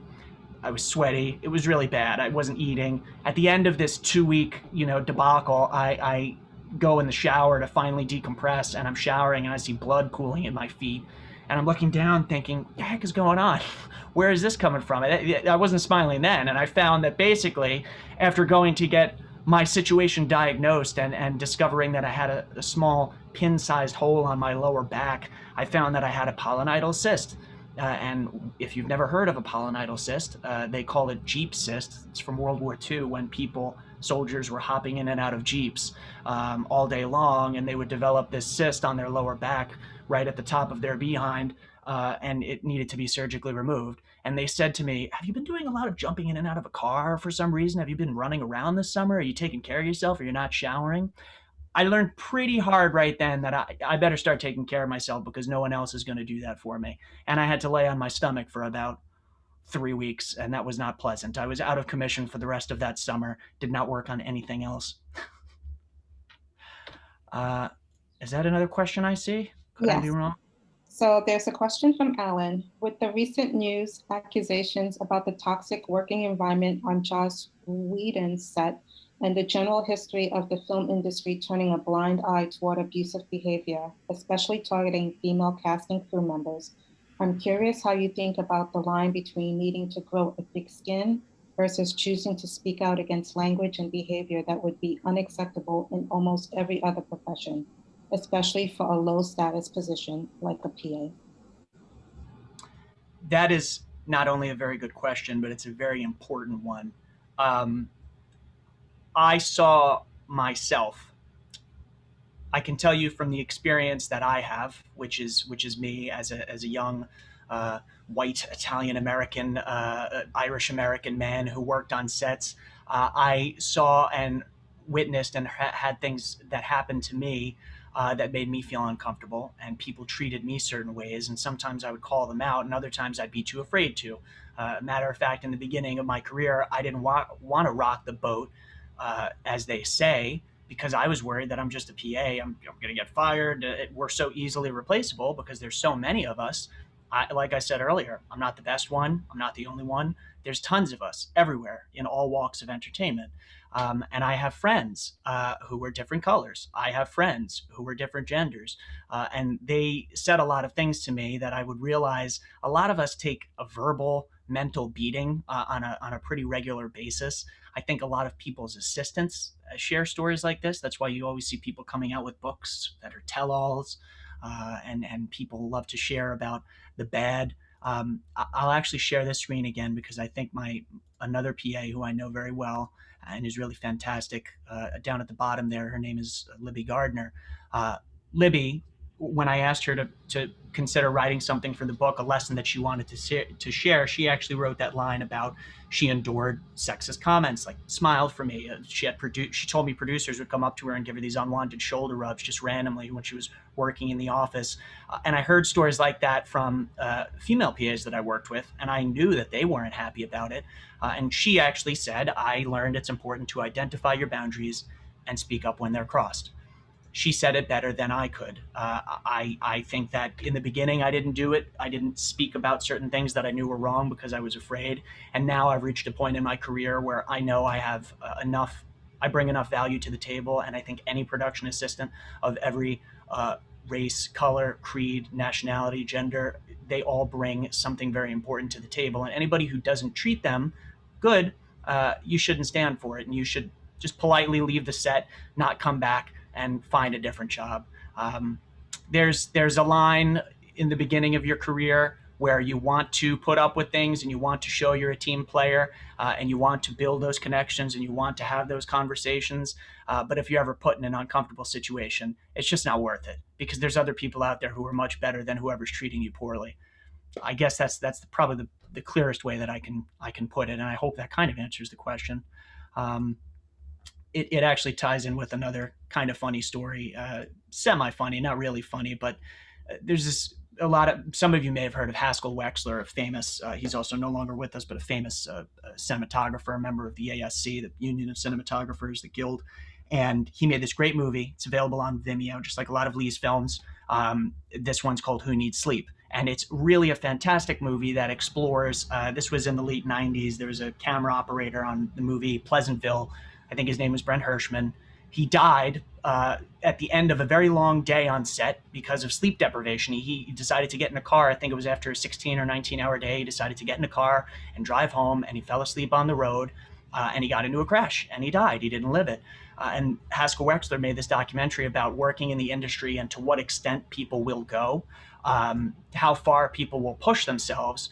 I was sweaty. It was really bad. I wasn't eating. At the end of this two-week, you know, debacle, I, I go in the shower to finally decompress, and I'm showering, and I see blood pooling in my feet, and I'm looking down, thinking, "The heck is going on? Where is this coming from?" I, wasn't smiling then, and I found that basically, after going to get my situation diagnosed and, and discovering that I had a, a small pin-sized hole on my lower back, I found that I had a pilonidal cyst. Uh, and if you've never heard of a pilonidal cyst, uh, they call it Jeep cyst. It's from World War II when people, soldiers, were hopping in and out of Jeeps um, all day long, and they would develop this cyst on their lower back right at the top of their behind, uh, and it needed to be surgically removed and they said to me, Have you been doing a lot of jumping in and out of a car for some reason? Have you been running around this summer? Are you taking care of yourself? Are you not showering? I learned pretty hard right then that I, I better start taking care of myself because no one else is going to do that for me. And I had to lay on my stomach for about three weeks, and that was not pleasant. I was out of commission for the rest of that summer, did not work on anything else. uh, is that another question I see? Could yes. I be wrong? So there's a question from Alan. With the recent news accusations about the toxic working environment on Joss Whedon's set and the general history of the film industry turning a blind eye toward abusive behavior, especially targeting female casting crew members, I'm curious how you think about the line between needing to grow a thick skin versus choosing to speak out against language and behavior that would be unacceptable in almost every other profession especially for a low status position like a PA? That is not only a very good question, but it's a very important one. Um, I saw myself. I can tell you from the experience that I have, which is which is me as a as a young uh, white Italian American, uh, Irish American man who worked on sets. Uh, I saw and witnessed and ha- had things that happened to me uh, that made me feel uncomfortable, and people treated me certain ways. And sometimes I would call them out, and other times I'd be too afraid to. Uh, matter of fact, in the beginning of my career, I didn't wa- want to rock the boat, uh, as they say, because I was worried that I'm just a PA. I'm, I'm going to get fired. It, we're so easily replaceable because there's so many of us. I, like I said earlier, I'm not the best one. I'm not the only one. There's tons of us everywhere in all walks of entertainment. Um, and I have friends uh, who were different colors. I have friends who were different genders. Uh, and they said a lot of things to me that I would realize a lot of us take a verbal, mental beating uh, on, a, on a pretty regular basis. I think a lot of people's assistants uh, share stories like this. That's why you always see people coming out with books that are tell alls. Uh, and, and people love to share about the bad. Um, I'll actually share this screen again because I think my another PA who I know very well and is really fantastic. Uh, down at the bottom there, her name is Libby Gardner. Uh, Libby, when I asked her to, to consider writing something for the book, a lesson that she wanted to, to share, she actually wrote that line about she endured sexist comments, like smiled for me. Uh, she had produced, she told me producers would come up to her and give her these unwanted shoulder rubs just randomly when she was working in the office. Uh, and I heard stories like that from uh, female PAs that I worked with, and I knew that they weren't happy about it. Uh, and she actually said, I learned it's important to identify your boundaries and speak up when they're crossed she said it better than I could. Uh, I I think that in the beginning I didn't do it. I didn't speak about certain things that I knew were wrong because I was afraid. And now I've reached a point in my career where I know I have uh, enough. I bring enough value to the table, and I think any production assistant of every uh, race, color, creed, nationality, gender, they all bring something very important to the table. And anybody who doesn't treat them good, uh, you shouldn't stand for it, and you should just politely leave the set, not come back and find a different job. Um, there's there's a line in the beginning of your career where you want to put up with things and you want to show you're a team player uh, and you want to build those connections and you want to have those conversations. Uh, but if you're ever put in an uncomfortable situation, it's just not worth it because there's other people out there who are much better than whoever's treating you poorly. I guess that's that's probably the, the clearest way that I can I can put it, and I hope that kind of answers the question. Um, it, it actually ties in with another kind of funny story, uh, semi funny, not really funny, but uh, there's this a lot of some of you may have heard of Haskell Wexler, a famous. Uh, he's also no longer with us, but a famous uh, uh cinematographer, a member of the ASC, the Union of Cinematographers, the Guild, and he made this great movie. It's available on Vimeo, just like a lot of Lee's films. Um, this one's called Who Needs Sleep, and it's really a fantastic movie that explores. Uh, this was in the late '90s. There was a camera operator on the movie Pleasantville I think his name was Brent Hershman. He died uh, at the end of a very long day on set because of sleep deprivation. He, he, decided to get in a car. I think it was after a 16 or 19 hour day. He decided to get in a car and drive home, and he fell asleep on the road. Uh, and he got into a crash and he died. He didn't live it. Uh, and Haskell Wexler made this documentary about working in the industry and to what extent people will go, um, how far people will push themselves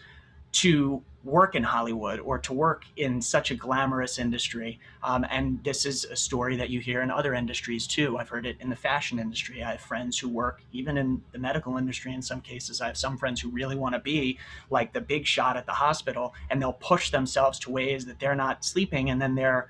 to work in Hollywood or to work in such a glamorous industry. Um, and this is a story that you hear in other industries too. I've heard it in the fashion industry. I have friends who work even in the medical industry in some cases. I have some friends who really want to be like the big shot at the hospital and they'll push themselves to ways that they're not sleeping and then they're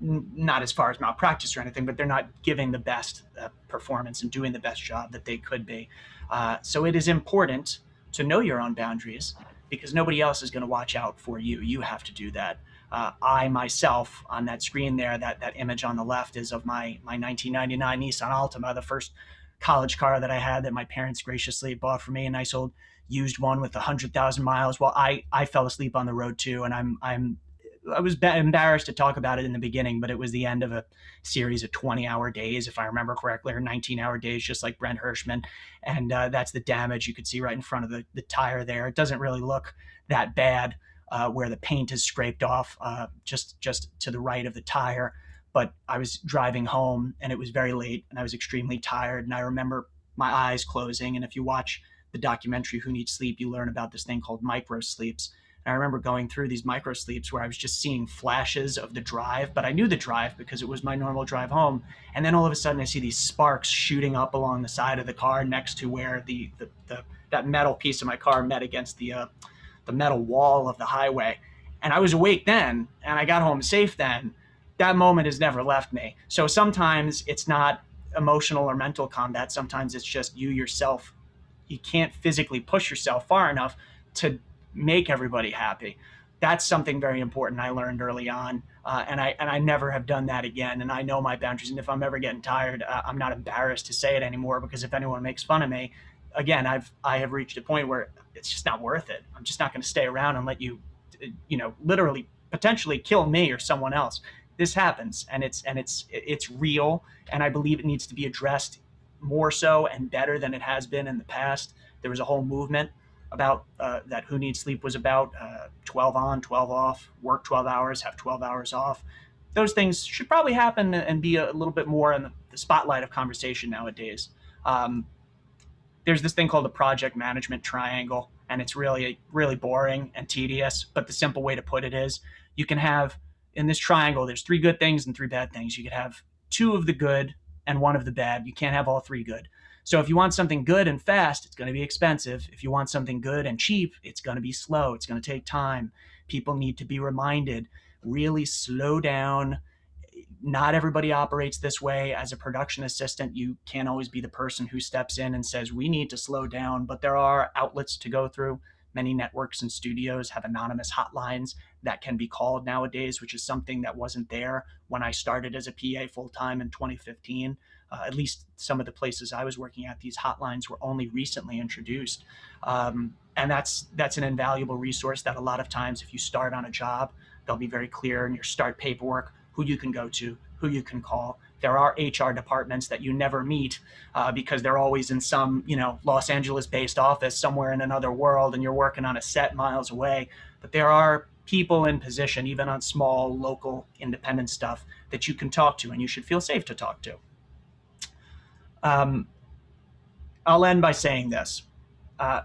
not as far as malpractice or anything, but they're not giving the best uh, performance and doing the best job that they could be. Uh, so it is important to know your own boundaries because nobody else is going to watch out for you. You have to do that. Uh, I myself on that screen there, that that image on the left is of my my 1999 Nissan Altima, the first college car that I had that my parents graciously bought for me, a nice old used one with 100,000 miles. Well, I I fell asleep on the road too, and I'm I'm I was embarrassed to talk about it in the beginning, but it was the end of a series of 20 hour days, if I remember correctly, or 19 hour days, just like Brent Hershman. And uh, that's the damage you could see right in front of the, the tire there. It doesn't really look that bad uh, where the paint is scraped off uh, just, just to the right of the tire. But I was driving home and it was very late and I was extremely tired. And I remember my eyes closing. And if you watch the documentary Who Needs Sleep, you learn about this thing called micro sleeps and I remember going through these micro sleeps where I was just seeing flashes of the drive, but I knew the drive because it was my normal drive home. And then all of a sudden I see these sparks shooting up along the side of the car next to where the, the, the that metal piece of my car met against the uh, the metal wall of the highway, and I was awake then, and I got home safe then. That moment has never left me. So sometimes it's not emotional or mental combat. Sometimes it's just you yourself. You can't physically push yourself far enough to make everybody happy. That's something very important I learned early on, uh, and I and I never have done that again. And I know my boundaries. And if I'm ever getting tired, uh, I'm not embarrassed to say it anymore because if anyone makes fun of me, again, I've I have reached a point where it's just not worth it. I'm just not going to stay around and let you, you know, literally potentially kill me or someone else. This happens, and it's and it's it's real, and I believe it needs to be addressed more so and better than it has been in the past. There was a whole movement about uh, that who needs sleep was about uh, 12 on 12 off work 12 hours have 12 hours off. Those things should probably happen and be a little bit more in the, spotlight of conversation nowadays. Um, there's this thing called the project management triangle and it's really really boring and tedious but the simple way to put it is you can have in this triangle there's three good things and three bad things. You could have two of the good and one of the bad. You can't have all three good so if you want something good and fast, it's going to be expensive. If you want something good and cheap, it's going to be slow. It's going to take time. People need to be reminded really slow down. Not everybody operates this way. As a production assistant, you can't always be the person who steps in and says, we need to slow down, but there are outlets to go through. Many networks and studios have anonymous hotlines that can be called nowadays, which is something that wasn't there when I started as a PA full time in 2015 uh, at least some of the places I was working at, these hotlines were only recently introduced. Um, and that's that's an invaluable resource that a lot of times if you start on a job, they'll be very clear in your start paperwork who you can go to, who you can call. There are HR departments that you never meet uh, because they're always in some, you know, Los Angeles based office somewhere in another world and you're working on a set miles away. But there are people in position, even on small, local, independent stuff that you can talk to and you should feel safe to talk to. Um, I'll end by saying this. Uh,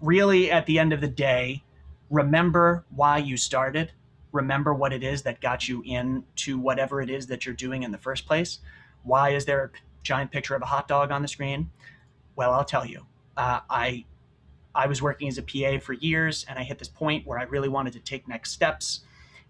really, at the end of the day, remember why you started. Remember what it is that got you into whatever it is that you're doing in the first place. Why is there a giant picture of a hot dog on the screen? Well, I'll tell you. Uh, I I was working as a PA for years, and I hit this point where I really wanted to take next steps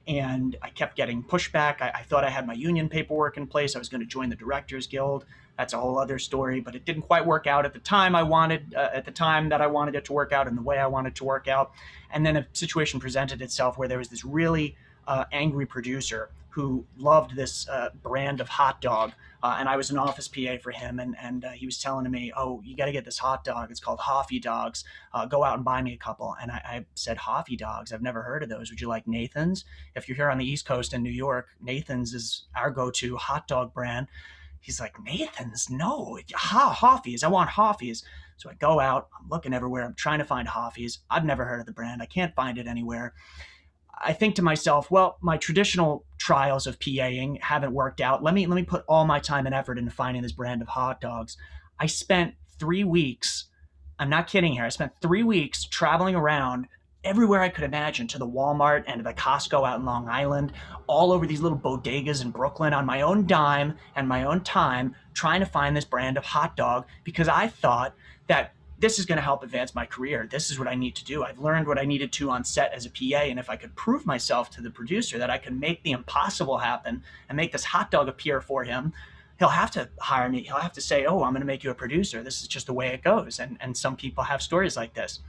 and I kept getting pushback. I, I, thought I had my union paperwork in place. I was going to join the Directors Guild. That's a whole other story, but it didn't quite work out at the time I wanted, uh, at the time that I wanted it to work out and the way I wanted to work out. And then a situation presented itself where there was this really uh, angry producer who loved this uh, brand of hot dog. Uh, and I was an office PA for him, and, and uh, he was telling me, Oh, you got to get this hot dog. It's called Hoffy Dogs. Uh, go out and buy me a couple. And I, I, said, Hoffy Dogs? I've never heard of those. Would you like Nathan's? If you're here on the East Coast in New York, Nathan's is our go to hot dog brand. He's like, Nathan's? No, ha, Hoffy's. I want Hoffy's. So I go out, I'm looking everywhere, I'm trying to find Hoffy's. I've never heard of the brand, I can't find it anywhere. I think to myself, well, my traditional trials of PAing haven't worked out. Let me let me put all my time and effort into finding this brand of hot dogs. I spent three weeks. I'm not kidding here. I spent three weeks traveling around everywhere I could imagine to the Walmart and to the Costco out in Long Island, all over these little bodegas in Brooklyn on my own dime and my own time, trying to find this brand of hot dog because I thought that this is going to help advance my career. This is what I need to do. I've learned what I needed to on set as a PA. And if I could prove myself to the producer that I can make the impossible happen and make this hot dog appear for him, he'll have to hire me. He'll have to say, oh, I'm going to make you a producer. This is just the way it goes. And, and some people have stories like this.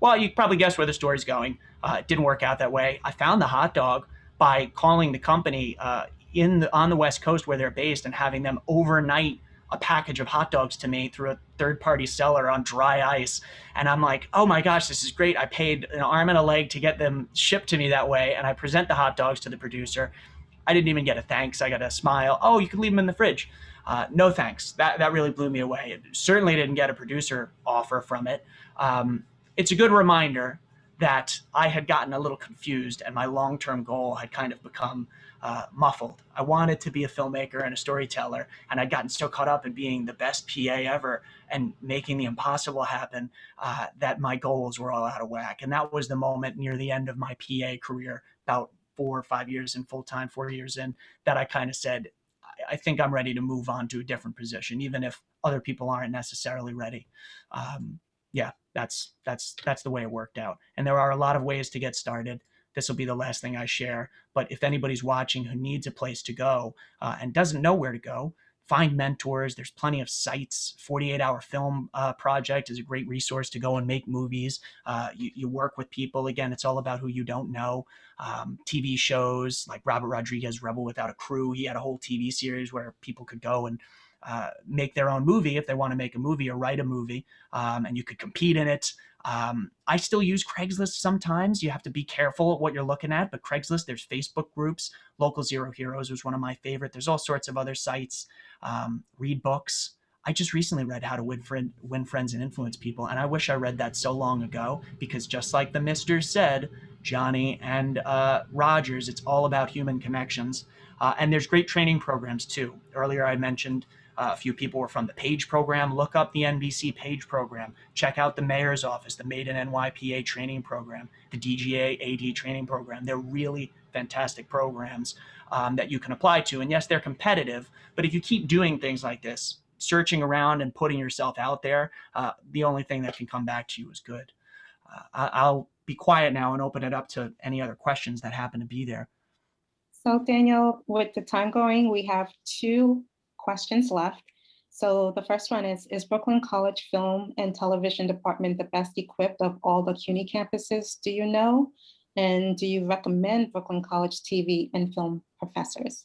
Well, you probably guess where the story's going. Uh, it didn't work out that way. I found the hot dog by calling the company uh, in the, on the West Coast where they're based and having them overnight a package of hot dogs to me through a third party seller on dry ice. And I'm like, oh my gosh, this is great. I paid an arm and a leg to get them shipped to me that way. And I present the hot dogs to the producer. I didn't even get a thanks. I got a smile. Oh, you can leave them in the fridge. Uh, no thanks. That, that really blew me away. It certainly didn't get a producer offer from it. Um, it's a good reminder that I had gotten a little confused and my long term goal had kind of become uh, muffled. I wanted to be a filmmaker and a storyteller, and I'd gotten so caught up in being the best PA ever and making the impossible happen uh, that my goals were all out of whack. And that was the moment near the end of my PA career, about four or five years in full time, four years in, that I kind of said, I think I'm ready to move on to a different position, even if other people aren't necessarily ready. Um, yeah, that's that's that's the way it worked out. And there are a lot of ways to get started. This will be the last thing I share. But if anybody's watching who needs a place to go uh, and doesn't know where to go, find mentors. There's plenty of sites. 48 Hour Film uh, Project is a great resource to go and make movies. Uh, you, you, work with people. Again, it's all about who you don't know. Um, TV shows like Robert Rodriguez, Rebel Without a Crew. He had a whole TV series where people could go and uh, make their own movie if they want to make a movie or write a movie, um, and you could compete in it. Um, I still use Craigslist sometimes. You have to be careful at what you're looking at, but Craigslist, there's Facebook groups. Local Zero Heroes was one of my favorite. There's all sorts of other sites. Um, read books. I just recently read How to Win, Friend, Win Friends and Influence People, and I wish I read that so long ago because just like the Mister said, Johnny and uh, Rogers, it's all about human connections. Uh, and there's great training programs too. Earlier I mentioned uh, a few people were from the PAGE program. Look up the NBC PAGE program. Check out the mayor's office, the Made in NY PA training program, the DGA AD training program. They're really fantastic programs um, that you can apply to. And yes, they're competitive, but if you keep doing things like this, searching around and putting yourself out there, uh, the only thing that can come back to you is good. Uh, I'll be quiet now and open it up to any other questions that happen to be there. So Daniel, with the time going, we have two questions left. So the first one is, is Brooklyn College Film and Television Department the best equipped of all the CUNY campuses, do you know? And do you recommend Brooklyn College TV and film professors?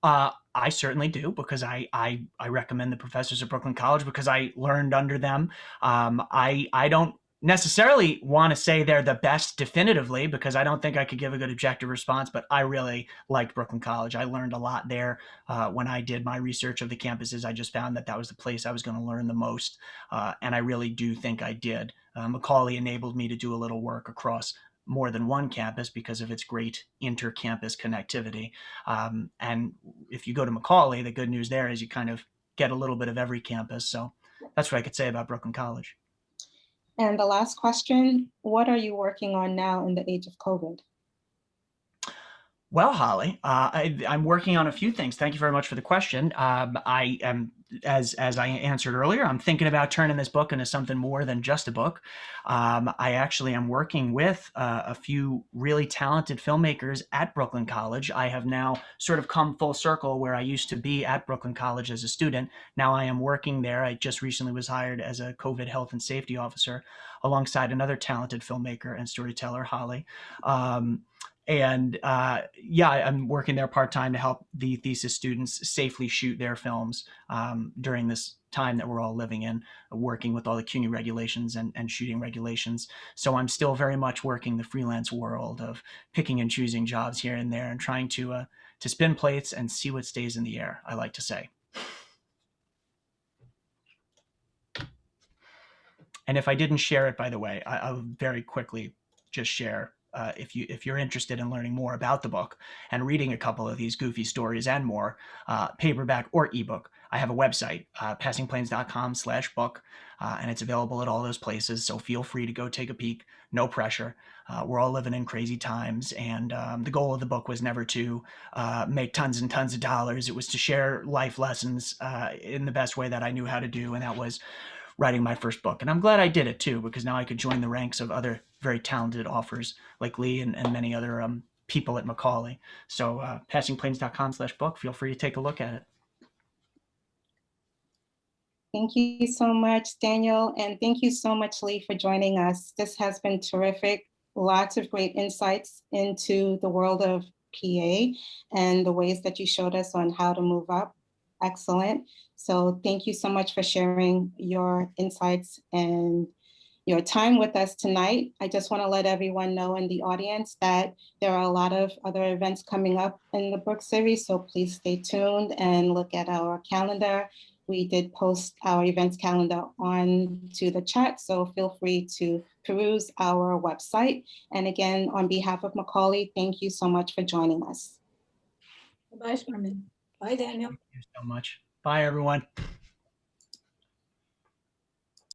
Uh, I certainly do because I, I I recommend the professors at Brooklyn College because I learned under them. Um, I I don't necessarily want to say they're the best definitively because I don't think I could give a good objective response, but I really liked Brooklyn College. I learned a lot there uh, when I did my research of the campuses. I just found that that was the place I was going to learn the most, uh, and I really do think I did. Uh, Macaulay enabled me to do a little work across more than one campus because of its great inter-campus connectivity. Um, and if you go to Macaulay, the good news there is you kind of get a little bit of every campus. So that's what I could say about Brooklyn College. And the last question, what are you working on now in the age of COVID? Well, Holly, uh, I, am working on a few things. Thank you very much for the question. Um, I am, as as I answered earlier, I'm thinking about turning this book into something more than just a book. Um, I actually am working with uh, a few really talented filmmakers at Brooklyn College. I have now sort of come full circle where I used to be at Brooklyn College as a student. Now I am working there. I just recently was hired as a COVID health and safety officer alongside another talented filmmaker and storyteller, Holly. Um, and uh, yeah, I'm working there part time to help the thesis students safely shoot their films um, during this time that we're all living in, working with all the CUNY regulations and, and shooting regulations. So I'm still very much working the freelance world of picking and choosing jobs here and there and trying to uh, to spin plates and see what stays in the air. I like to say. And if I didn't share it, by the way, I, I'll very quickly just share uh, if you if you're interested in learning more about the book and reading a couple of these goofy stories and more, uh, paperback or ebook, I have a website, uh, passingplanes.com/book, uh, and it's available at all those places. So feel free to go take a peek. No pressure. Uh, we're all living in crazy times, and um, the goal of the book was never to uh, make tons and tons of dollars. It was to share life lessons in the best way that I knew how to do, and that was writing my first book. And I'm glad I did it too, because now I could join the ranks of other very talented offers like Lee and, and many other um, people at Macaulay. So uh, passingplanes.com slash book, feel free to take a look at it. Thank you so much, Daniel. And thank you so much, Lee, for joining us. This has been terrific. Lots of great insights into the world of PA and the ways that you showed us on how to move up. Excellent. So thank you so much for sharing your insights and your time with us tonight. I just want to let everyone know in the audience that there are a lot of other events coming up in the book series, so please stay tuned and look at our calendar. We did post our events calendar on to the chat, so feel free to peruse our website. And again, on behalf of Macaulay, thank you so much for joining us. Bye, Sherman. Bye, Daniel. Thank you so much. Bye, everyone.